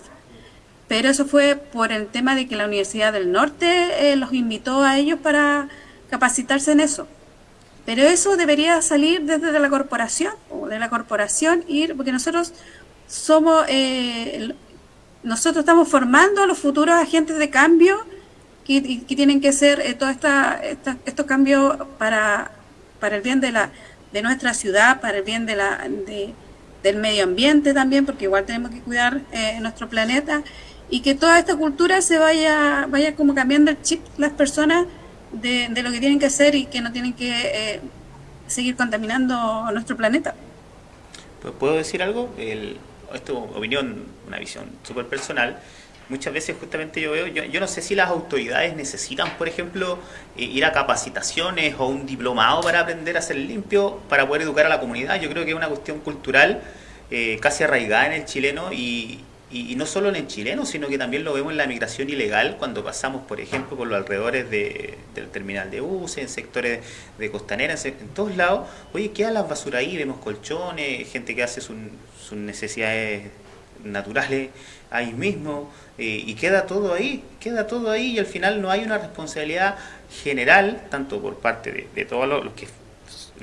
pero eso fue por el tema de que la Universidad del Norte los invitó a ellos para capacitarse en eso. Pero eso debería salir desde la corporación, o de la corporación ir, porque nosotros somos eh, nosotros estamos formando a los futuros agentes de cambio que, tienen que ser eh, todos estos cambios para, para el bien de, la, de nuestra ciudad, para el bien de la, del medio ambiente también, porque igual tenemos que cuidar eh, nuestro planeta y que toda esta cultura se vaya, vaya como cambiando el chip las personas de, lo que tienen que hacer y que no tienen que eh, seguir contaminando nuestro planeta. ¿Puedo decir algo? El, esto es opinión, una visión súper personal, muchas veces justamente yo veo, yo, yo, no sé si las autoridades necesitan, por ejemplo, ir a capacitaciones o un diplomado para aprender a ser limpio, para poder educar a la comunidad. Yo creo que es una cuestión cultural eh, casi arraigada en el chileno y, y, no solo en el chileno, sino que también lo vemos en la migración ilegal cuando pasamos, por ejemplo, por los alrededores de, del terminal de UCE, en sectores de costanera, en, todos lados. Oye, quedan las basuras ahí, vemos colchones, gente que hace sus necesidades naturales ahí mismo, eh, y queda todo ahí, queda todo ahí, y al final no hay una responsabilidad general, tanto por parte de todos los que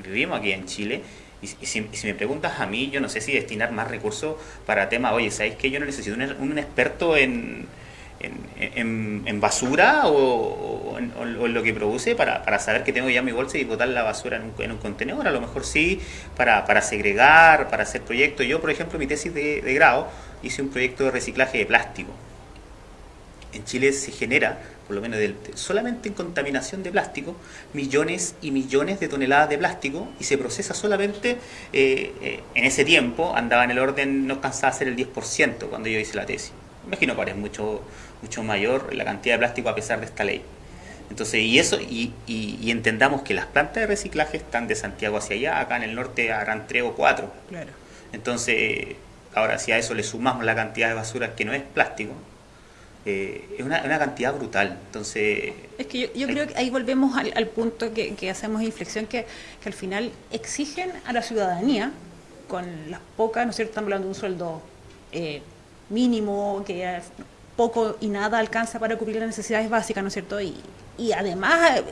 vivimos aquí en Chile, y, si, me preguntas a mí, yo no sé si destinar más recursos para temas, oye, ¿sabéis que yo no necesito un, experto en, en, basura o, en, lo que produce para, para, saber que tengo ya mi bolsa y botar la basura en un, en contenedor? A lo mejor sí, para, para, segregar, para hacer proyectos. Yo, por ejemplo, mi tesis de, de grado hice un proyecto de reciclaje de plástico. En Chile se genera por lo menos solamente en contaminación de plástico, millones y millones de toneladas de plástico y se procesa solamente, eh, eh, en ese tiempo andaba en el orden, no alcanzaba a ser el 10% cuando yo hice la tesis. Imagino que ahora es mucho, mucho mayor la cantidad de plástico a pesar de esta ley. Entonces, y eso, y, y, entendamos que las plantas de reciclaje están de Santiago hacia allá, acá en el norte harán tres o cuatro. Claro. Entonces, ahora si a eso le sumamos la cantidad de basura que no es plástico, eh, es una, cantidad brutal. Entonces. Es que yo, creo que ahí volvemos al, punto que, hacemos inflexión, que, que, al final exigen a la ciudadanía, con las pocas, ¿no es cierto? Estamos hablando de un sueldo eh, mínimo, que poco y nada alcanza para cubrir las necesidades básicas, ¿no es cierto? Y, y además eh,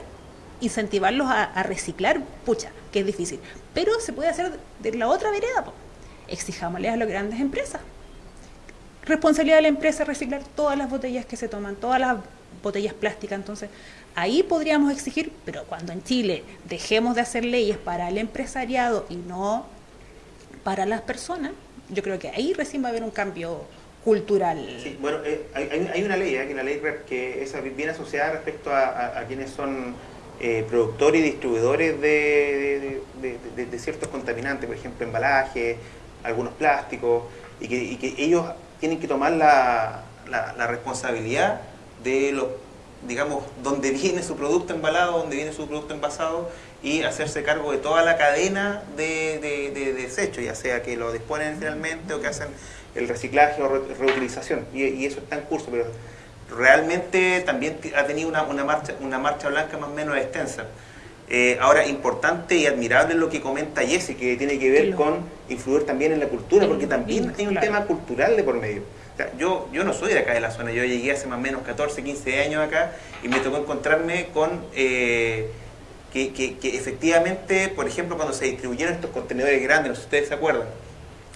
incentivarlos a, reciclar, pucha, que es difícil. Pero se puede hacer de la otra vereda, exijámosle a las grandes empresas responsabilidad de la empresa reciclar todas las botellas que se toman, todas las botellas plásticas. Entonces, ahí podríamos exigir, pero cuando en Chile dejemos de hacer leyes para el empresariado y no para las personas, yo creo que ahí recién va a haber un cambio cultural. Sí, bueno, eh, hay, una ley, ¿eh? la ley que es bien asociada respecto a, quienes son eh, productores y distribuidores de, de, ciertos contaminantes, por ejemplo, embalaje, algunos plásticos, y que, y que ellos tienen que tomar la, la, responsabilidad de lo, digamos, donde viene su producto embalado, donde viene su producto envasado y hacerse cargo de toda la cadena de, de, desecho, ya sea que lo disponen finalmente o que hacen el reciclaje o reutilización. Y, eso está en curso, pero realmente también ha tenido una, una, marcha, una marcha blanca más o menos extensa. Eh, ahora, importante y admirable lo que comenta Jesse, que tiene que ver con influir también en la cultura, porque también hay un tema cultural de por medio. yo, yo no soy de acá de la zona, yo llegué hace más o menos 14, 15 años acá y me tocó encontrarme con eh, que, que, efectivamente, por ejemplo, cuando se distribuyeron estos contenedores grandes, no sé si ustedes se acuerdan,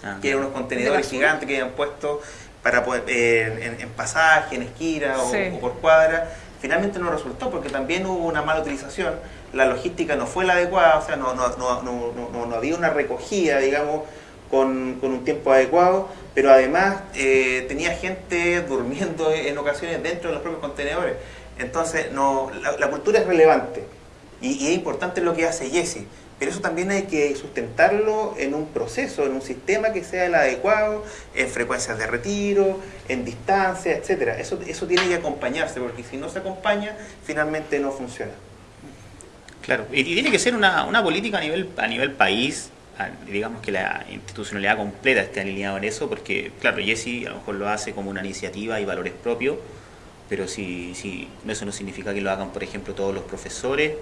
ah, que eran unos contenedores gigantes que habían puesto para poder, eh, en, pasaje, en esquina o, o por cuadra, finalmente no resultó porque también hubo una mala utilización la logística no fue la adecuada, o sea, no, no, no, no había una recogida, digamos, con, con, un tiempo adecuado, pero además eh, tenía gente durmiendo en ocasiones dentro de los propios contenedores. Entonces, no, la, cultura es relevante y, es importante lo que hace Jesse, pero eso también hay que sustentarlo en un proceso, en un sistema que sea el adecuado, en frecuencias de retiro, en distancia, etcétera. Eso, eso tiene que acompañarse, porque si no se acompaña, finalmente no funciona. Claro, y, tiene que ser una, una, política a nivel, a nivel país, digamos que la institucionalidad completa esté alineada en eso, porque, claro, Jesse a lo mejor lo hace como una iniciativa y valores propios, pero si, si eso no significa que lo hagan, por ejemplo, todos los profesores.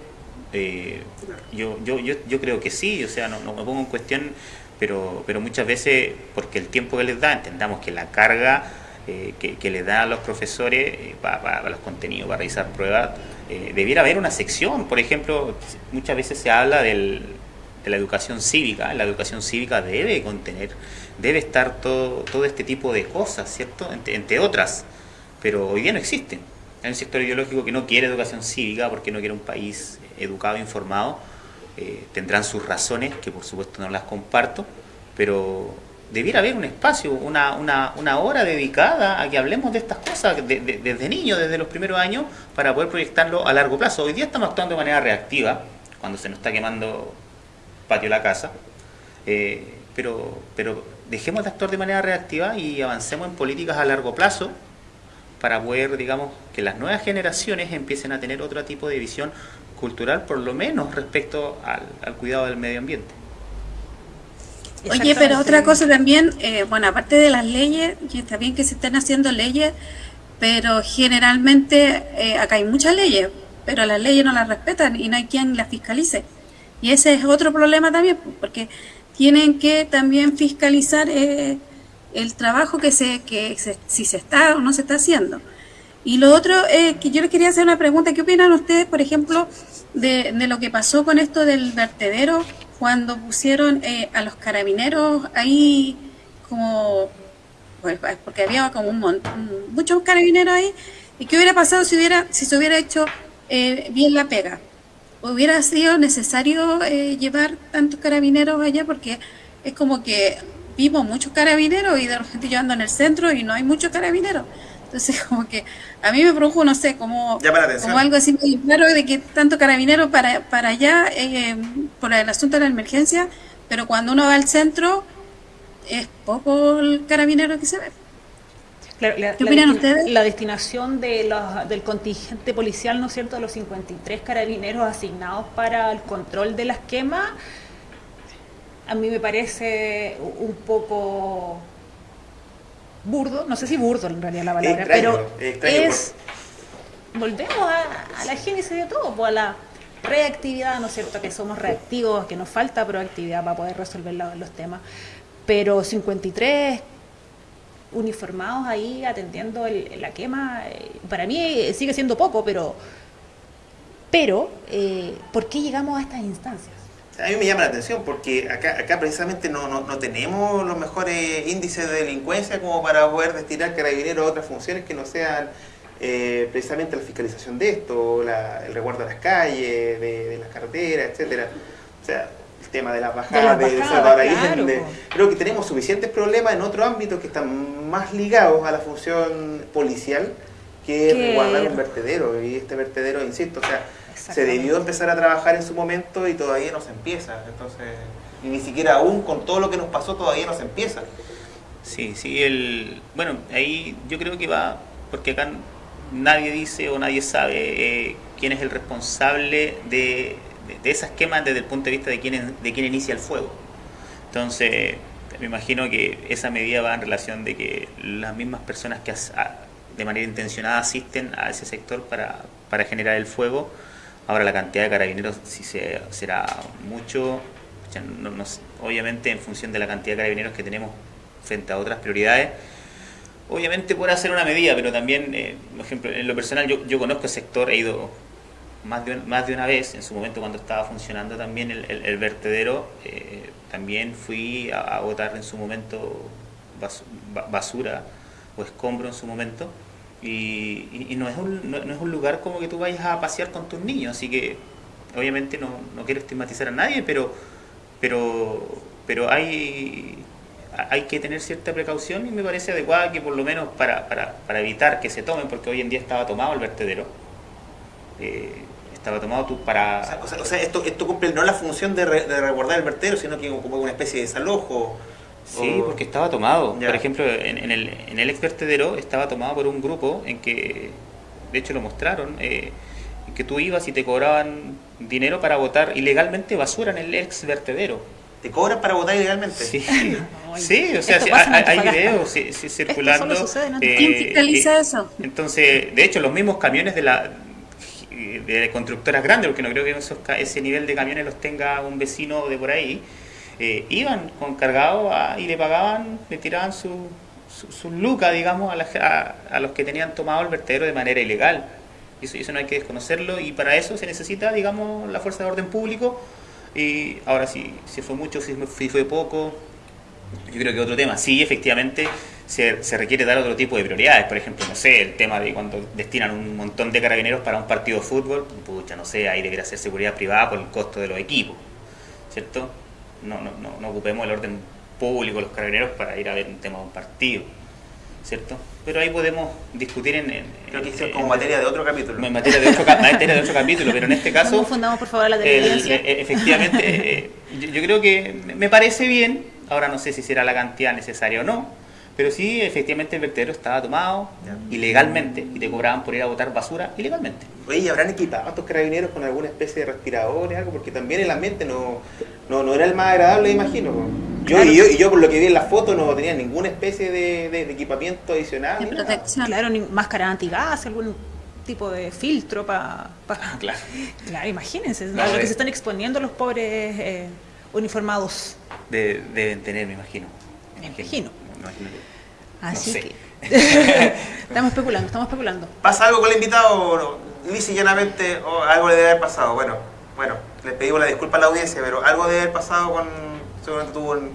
Eh, yo, yo, yo, yo creo que sí, o sea, no, no me pongo en cuestión, pero, pero muchas veces, porque el tiempo que les da, entendamos que la carga eh, que, que, les da a los profesores eh, para, para, los contenidos, para realizar pruebas, eh, debiera haber una sección, por ejemplo, muchas veces se habla del, de la educación cívica, la educación cívica debe contener, debe estar todo, todo este tipo de cosas, ¿cierto? Entre, otras, pero hoy día no existen. Hay un sector ideológico que no quiere educación cívica porque no quiere un país educado, informado, eh, tendrán sus razones, que por supuesto no las comparto, pero debiera haber un espacio, una, una, una hora dedicada a que hablemos de estas cosas desde niños, desde los primeros años, para poder proyectarlo a largo plazo. Hoy día estamos actuando de manera reactiva, cuando se nos está quemando patio la casa, eh, pero, pero dejemos de actuar de manera reactiva y avancemos en políticas a largo plazo para poder, digamos, que las nuevas generaciones empiecen a tener otro tipo de visión cultural, por lo menos respecto al, cuidado del medio ambiente. Oye, pero otra cosa también, eh, bueno, aparte de las leyes, y está bien que se estén haciendo leyes, pero generalmente eh, acá hay muchas leyes, pero las leyes no las respetan y no hay quien las fiscalice. Y ese es otro problema también, porque tienen que también fiscalizar eh, el trabajo que se, que si se está o no se está haciendo. Y lo otro es que yo les quería hacer una pregunta. ¿Qué opinan ustedes, por ejemplo, de, lo que pasó con esto del vertedero cuando pusieron eh, a los carabineros ahí como... Pues, porque había como un montón, muchos carabineros ahí. ¿Y qué hubiera pasado si, hubiera, si se hubiera hecho eh, bien la pega? ¿Hubiera sido necesario eh, llevar tantos carabineros allá? Porque es como que vimos muchos carabineros y de repente yo ando en el centro y no hay muchos carabineros. Entonces, como que a mí me produjo, no sé, como, como algo así muy claro de que tanto carabinero para, para allá eh, por el asunto de la emergencia, pero cuando uno va al centro es poco el carabinero que se ve. ¿Qué opinan ustedes? La destinación de los, del contingente policial, ¿no es cierto?, de los 53 carabineros asignados para el control de las quemas a mí me parece un poco burdo, no sé si burdo en realidad la palabra, pero es, volvemos a, la génesis de todo, pues a la reactividad, ¿no es cierto? Que somos reactivos, que nos falta proactividad para poder resolver los temas, pero 53 uniformados ahí atendiendo la quema, eh, para mí sigue siendo poco, pero, pero eh, ¿por qué llegamos a estas instancias? A mí me llama la atención porque acá, acá precisamente no, no, tenemos los mejores índices de delincuencia como para poder destinar carabineros a otras funciones que no sean eh, precisamente la fiscalización de esto, el resguardo de las calles, de, las carreteras, etcétera. O sea, el tema de las bajadas, de, de, Creo que tenemos suficientes problemas en otros ámbitos que están más ligados a la función policial que resguardar un vertedero. Y este vertedero, insisto, o sea se debió empezar a trabajar en su momento y todavía no se empieza. Entonces, y ni siquiera aún con todo lo que nos pasó todavía no se empieza. Sí, sí, el, bueno, ahí yo creo que va, porque acá nadie dice o nadie sabe eh, quién es el responsable de, de, esas quemas desde el punto de vista de quién, de quién inicia el fuego. Entonces, me imagino que esa medida va en relación de que las mismas personas que de manera intencionada asisten a ese sector para, para generar el fuego, Ahora la cantidad de carabineros si se, será mucho, obviamente en función de la cantidad de carabineros que tenemos frente a otras prioridades, obviamente puede hacer una medida, pero también, eh, por ejemplo, en lo personal yo, conozco el sector, he ido más de, más de una vez, en su momento cuando estaba funcionando también el, vertedero, eh, también fui a, a botar en su momento basura o escombro en su momento y, no, es un, no, es un lugar como que tú vayas a pasear con tus niños, así que obviamente no, no quiero estigmatizar a nadie, pero, pero, pero hay, hay que tener cierta precaución y me parece adecuada que por lo menos para, para, para evitar que se tomen, porque hoy en día estaba tomado el vertedero, eh, estaba tomado tú para... O sea, esto, esto cumple no la función de, resguardar el vertedero, sino que como una especie de desalojo. Sí, porque estaba tomado. Por ejemplo, en, el, en el ex vertedero estaba tomado por un grupo en que, de hecho lo mostraron, eh, que tú ibas y te cobraban dinero para votar ilegalmente basura en el ex vertedero. ¿Te cobran para votar ilegalmente? Sí, sí o sea, hay, videos circulando. Eh, ¿Quién fiscaliza eso? Entonces, de hecho, los mismos camiones de la de constructoras grandes, porque no creo que ese nivel de camiones los tenga un vecino de por ahí, eh, iban con cargado y le pagaban, le tiraban su, su, lucas, digamos, a, a, los que tenían tomado el vertedero de manera ilegal. Eso, eso no hay que desconocerlo y para eso se necesita, digamos, la fuerza de orden público. Y ahora, si, si fue mucho, si, fue poco, yo creo que otro tema. Sí, efectivamente, se, se, requiere dar otro tipo de prioridades. Por ejemplo, no sé, el tema de cuando destinan un montón de carabineros para un partido de fútbol, pucha, no sé, ahí debería ser seguridad privada por el costo de los equipos, ¿cierto? No, no, no, ocupemos el orden público, los carabineros, para ir a ver un tema de un partido. ¿Cierto? Pero ahí podemos discutir en. Creo que es como materia de otro capítulo. En materia de otro, materia de otro capítulo, pero en este caso. fundamos, por favor, la televidencia? Eh, efectivamente, eh, yo, creo que me parece bien Ahora no sé si será la cantidad necesaria o no, pero sí, efectivamente el vertedero estaba tomado Ya. ilegalmente y te cobraban por ir a botar basura ilegalmente. Oye, ¿y ¿habrán equipado a estos carabineros con alguna especie de respiradores, algo? Porque también el ambiente no, no, no era el más agradable, imagino. Yo, Claro. y, yo, y yo por lo que vi en la foto no tenía ninguna especie de, de- de equipamiento adicional. De nada. protección. Claro, máscara antigas, algún tipo de filtro para... Claro. Claro, imagínense, No, a lo eh. que se están exponiendo los pobres eh, uniformados. De- deben tener, me imagino. Me imagino. Imagino. Así sé. que... estamos especulando, estamos especulando. ¿Pasa algo con el invitado o no? Lisa y llanamente o algo le debe haber pasado. Bueno, bueno, les pedimos la disculpa a la audiencia, pero algo debe haber pasado con... Seguramente tuvo un,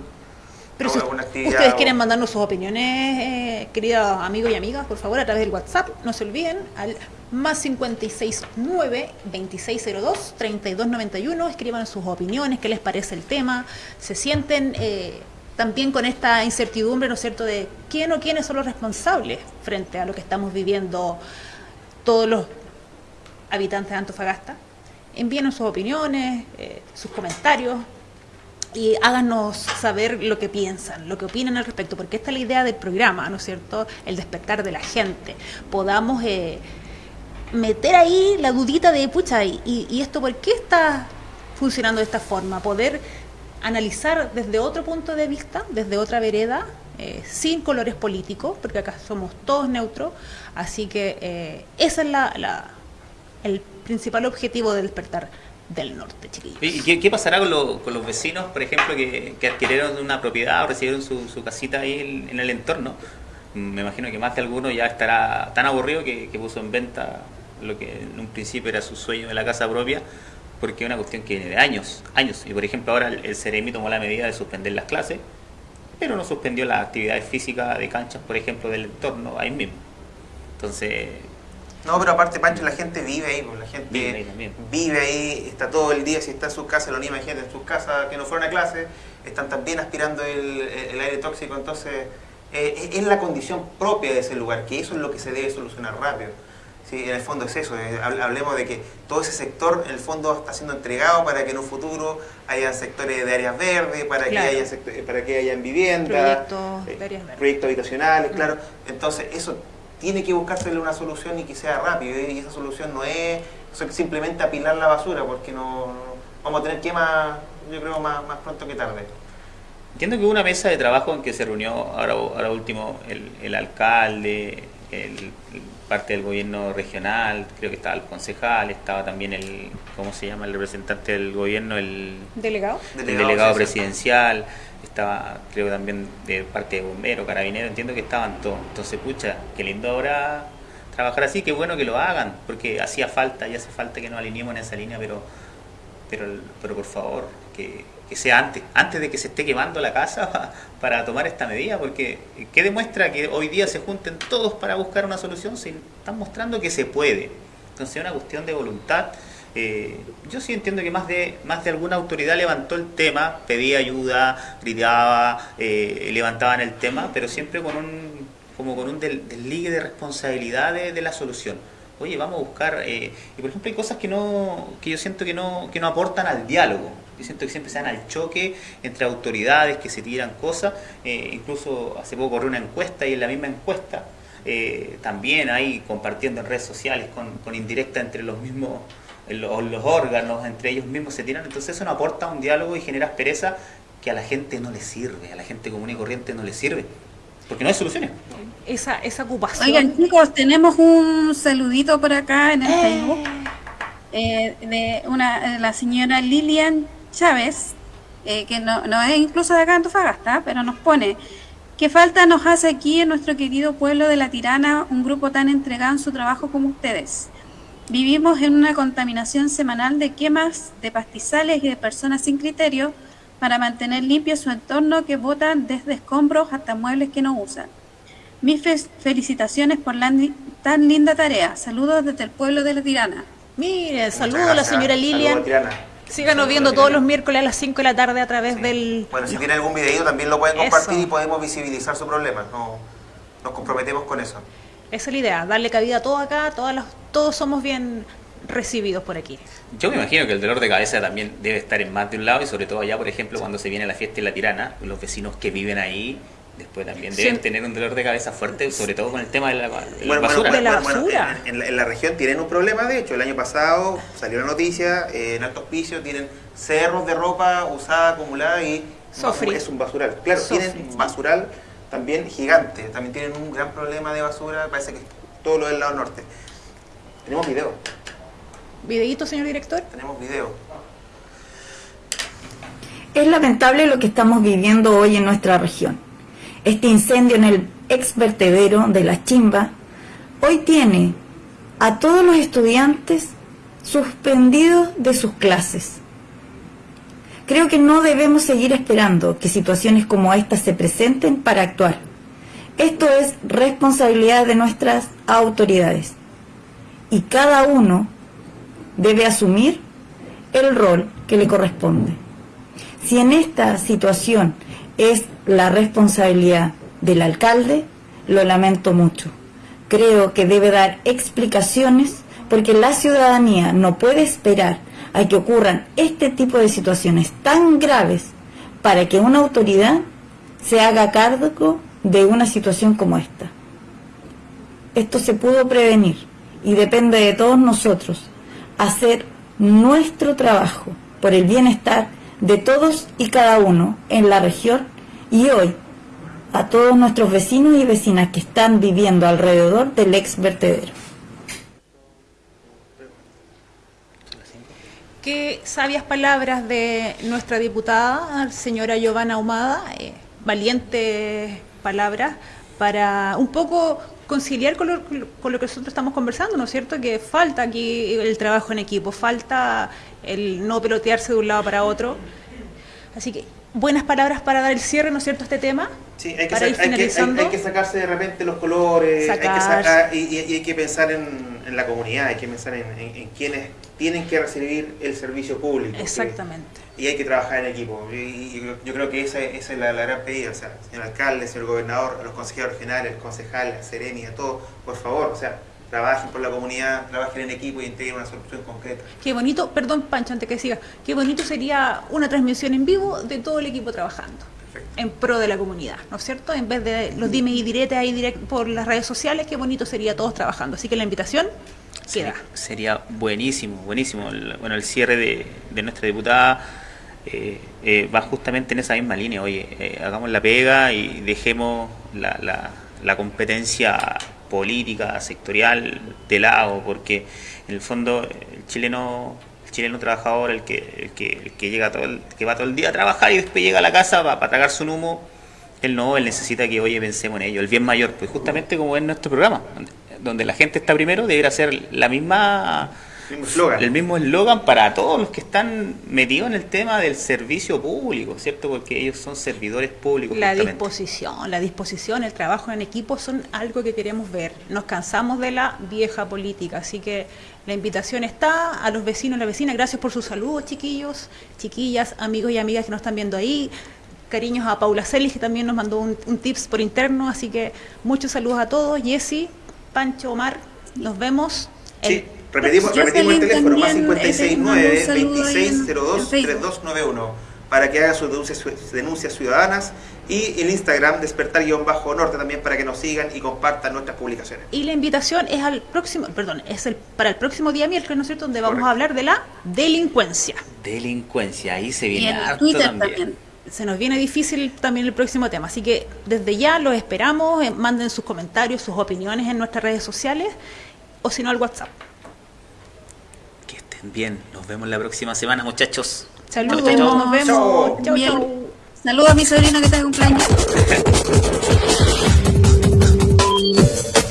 Pero si ustedes quieren mandarnos sus opiniones, eh, queridos amigos y amigas, por favor, a través del WhatsApp, no se olviden, al más 569 2602 3291, escriban sus opiniones, qué les parece el tema, se sienten eh, también con esta incertidumbre, ¿no es cierto?, de quién o quiénes son los responsables frente a lo que estamos viviendo todos los habitantes de Antofagasta. Envíenos sus opiniones, eh, sus comentarios, y háganos saber lo que piensan, lo que opinan al respecto, porque esta es la idea del programa, ¿no es cierto? El despertar de la gente. Podamos eh, meter ahí la dudita de, pucha, ¿y, y esto por qué está funcionando de esta forma? Poder analizar desde otro punto de vista, desde otra vereda, eh, sin colores políticos, porque acá somos todos neutros, así que eh, ese es la, el principal objetivo del despertar del norte, chiquillos. ¿Y qué, pasará con, lo- con los vecinos, por ejemplo, que, adquirieron una propiedad o recibieron su, casita ahí en, el entorno? Me imagino que más de alguno ya estará tan aburrido que, que puso en venta lo que en un principio era su sueño de la casa propia, porque es una cuestión que viene de años, años. Y por ejemplo ahora el, Ceremi tomó la medida de suspender las clases, pero no suspendió las actividades físicas de canchas, por ejemplo, del entorno ahí mismo. Entonces, No, pero aparte, Pancho, la gente vive ahí, pues, la gente Vive ahí también. vive ahí, está todo el día, si está en sus casas, lo anima gente en sus casas que no fueron a clase, están también aspirando el, el aire tóxico, entonces eh, es la condición propia de ese lugar, que eso es lo que se debe solucionar rápido. Sí, en el fondo es eso, hab- hablemos de que todo ese sector en el fondo está siendo entregado para que en un futuro haya sectores de áreas verdes, para Claro. que haya sector- para que hayan vivienda, Proyectos eh, de áreas verdes. proyectos habitacionales, claro. Entonces eso tiene que buscársele una solución y que sea rápido. ¿eh? Y esa solución no es simplemente apilar la basura, porque no vamos a tener quema, yo creo, más, más pronto que tarde. Entiendo que hubo una mesa de trabajo en que se reunió ahora, ahora último el, el alcalde, el, el parte del gobierno regional, creo que estaba el concejal, estaba también el, ¿cómo se llama? El representante del gobierno, el, ¿Delegado? el Delegado delegado presidencial. estaba creo también de parte de bomberos, carabineros, entiendo que estaban todos. Entonces, pucha, qué lindo ahora trabajar así, qué bueno que lo hagan, porque hacía falta y hace falta que nos alineemos en esa línea, pero pero, pero por favor, que, que sea antes, antes de que se esté quemando la casa pa- para tomar esta medida, porque ¿qué demuestra que hoy día se junten todos para buscar una solución? Se están mostrando que se puede. Entonces es una cuestión de voluntad. Eh, yo sí entiendo que más de, más de alguna autoridad levantó el tema, pedía ayuda, gritaba, eh, levantaban el tema, pero siempre con un, como con un desligue de responsabilidad de, de la solución oye, vamos a buscar, eh, y por ejemplo hay cosas que no, que yo siento que no, que no aportan al diálogo. Yo siento que siempre se dan al choque entre autoridades que se tiran cosas. eh, incluso hace poco corrió una encuesta y en la misma encuesta eh, también hay compartiendo en redes sociales con, con indirecta entre los mismos los, los órganos, entre ellos mismos se tiran. Entonces eso no aporta un diálogo y genera aspereza que a la gente no le sirve, a la gente común y corriente no le sirve. Porque no hay soluciones. Esa, esa ocupación. Oigan, chicos, tenemos un saludito por acá en el Eh. Facebook eh, de una de la señora Lilian Chávez, eh, que no, no es incluso de acá en Antofagasta, pero nos pone ¿Qué falta nos hace aquí en nuestro querido pueblo de La Tirana un grupo tan entregado en su trabajo como ustedes? Vivimos en una contaminación semanal de quemas de pastizales y de personas sin criterio para mantener limpio su entorno que botan desde escombros hasta muebles que no usan. Mis fe- felicitaciones por la tan linda tarea. Saludos desde el pueblo de La Tirana. Mire, Muchas saludo a la señora Saludos, Lilian. Síganos viendo todos los miércoles a las 5 de la tarde a través Sí. del... Bueno, si tiene algún videito también lo pueden compartir Eso. y podemos visibilizar su problema. No, nos comprometemos con eso. Esa es la idea, darle cabida a todo acá, todas las, todos somos bien, recibidos por aquí. Yo me imagino que el dolor de cabeza también debe estar en más de un lado y sobre todo allá, por ejemplo, cuando se viene la fiesta en la tirana, los vecinos que viven ahí después también deben Sí. tener un dolor de cabeza fuerte, sobre todo con el tema de la, de la Bueno, basura. bueno, De la bueno, bueno, basura. en, en la, en la región tienen un problema, de hecho, el año pasado salió la noticia, eh, en Alto Hospicio tienen cerros de ropa usada, acumulada y Sofri. es un basural. Claro, Sofri. tienen basural también gigante, también tienen un gran problema de basura, parece que todo lo del lado norte. Tenemos video, ¿Videíto, señor director? tenemos video. Es lamentable lo que estamos viviendo hoy en nuestra región. Este incendio en el ex vertedero de la Chimba hoy tiene a todos los estudiantes suspendidos de sus clases. Creo que no debemos seguir esperando que situaciones como estas se presenten para actuar. Esto es responsabilidad de nuestras autoridades y cada uno debe asumir el rol que le corresponde. Si en esta situación es la responsabilidad del alcalde, lo lamento mucho. Creo que debe dar explicaciones porque la ciudadanía no puede esperar a que ocurran este tipo de situaciones tan graves para que una autoridad se haga cargo de una situación como esta. Esto se pudo prevenir y depende de todos nosotros hacer nuestro trabajo por el bienestar de todos y cada uno en la región y hoy a todos nuestros vecinos y vecinas que están viviendo alrededor del ex vertedero. Qué sabias palabras de nuestra diputada, señora Giovanna Ahumada, eh, valientes palabras para un poco conciliar con lo, con lo que nosotros estamos conversando, ¿no es cierto? Que falta aquí el trabajo en equipo, falta el no pelotearse de un lado para otro. Así que buenas palabras para dar el cierre, ¿no es cierto?, a este tema. Sí, hay que, para ir hay que- hay- que sacarse de repente los colores, hay que sacar, y, y- y hay que pensar en, en la comunidad, hay que pensar en, en- en quienes tienen que recibir el servicio público. que- Exactamente. y hay que trabajar en equipo. Y, y yo, creo que esa, esa es la, la gran pedida. O sea, señor alcalde, señor gobernador, a los consejeros regionales, concejales, a Seremi, a todos, por favor, o sea, trabajen por la comunidad, trabajen en equipo y integren una solución concreta. Qué bonito, perdón Pancho, antes que siga, qué bonito sería una transmisión en vivo de todo el equipo trabajando Perfecto. en pro de la comunidad, ¿no es cierto? En vez de los dimes y diretes ahí direct por las redes sociales, qué bonito sería todos trabajando. Así que la invitación queda. Sería, sería buenísimo, buenísimo. El- bueno, el cierre de, de nuestra diputada eh, eh, va justamente en esa misma línea. Oye, eh, hagamos la pega y dejemos la, la- la competencia política, sectorial de lado, porque en el fondo el chileno el chileno trabajador, el que, el que, el que llega todo el, que va todo el día a trabajar y después llega a la casa para, tragarse un humo, él no, él necesita que, oye, pensemos en ello, el bien mayor, pues justamente como es nuestro programa, donde, la gente está primero, debería ser la misma. El mismo eslogan para todos los que están metidos en el tema del servicio público, ¿cierto? Porque ellos son servidores públicos. La justamente. disposición, la disposición, el trabajo en equipo son algo que queremos ver. Nos cansamos de la vieja política, así que la invitación está a los vecinos y las vecinas. Gracias por sus saludos, chiquillos, chiquillas, amigos y amigas que nos están viendo ahí. Cariños a Paula Celis, que también nos mandó un, un tips por interno, así que muchos saludos a todos. Jessy, Pancho, Omar, nos vemos. el Sí, repetimos, repetimos el teléfono, más también, eh, 569 un saludo ahí en- en 2602 Facebook. 3291 para que haga sus denuncias, sus denuncias ciudadanas y el Instagram despertar-norte también para que nos sigan y compartan nuestras publicaciones. Y la invitación es al próximo, perdón, es el para el próximo día miércoles, ¿no es cierto?, donde vamos Correcto. a hablar de la delincuencia. Delincuencia, ahí se Y viene en harto Twitter también. también. Se nos viene difícil también el próximo tema, así que desde ya los esperamos, eh, manden sus comentarios, sus opiniones en nuestras redes sociales o si no al WhatsApp bien. Nos vemos la próxima semana, muchachos. Saludos, chau, chau, nos vemos. Saludos a mi sobrino que está de cumpleaños.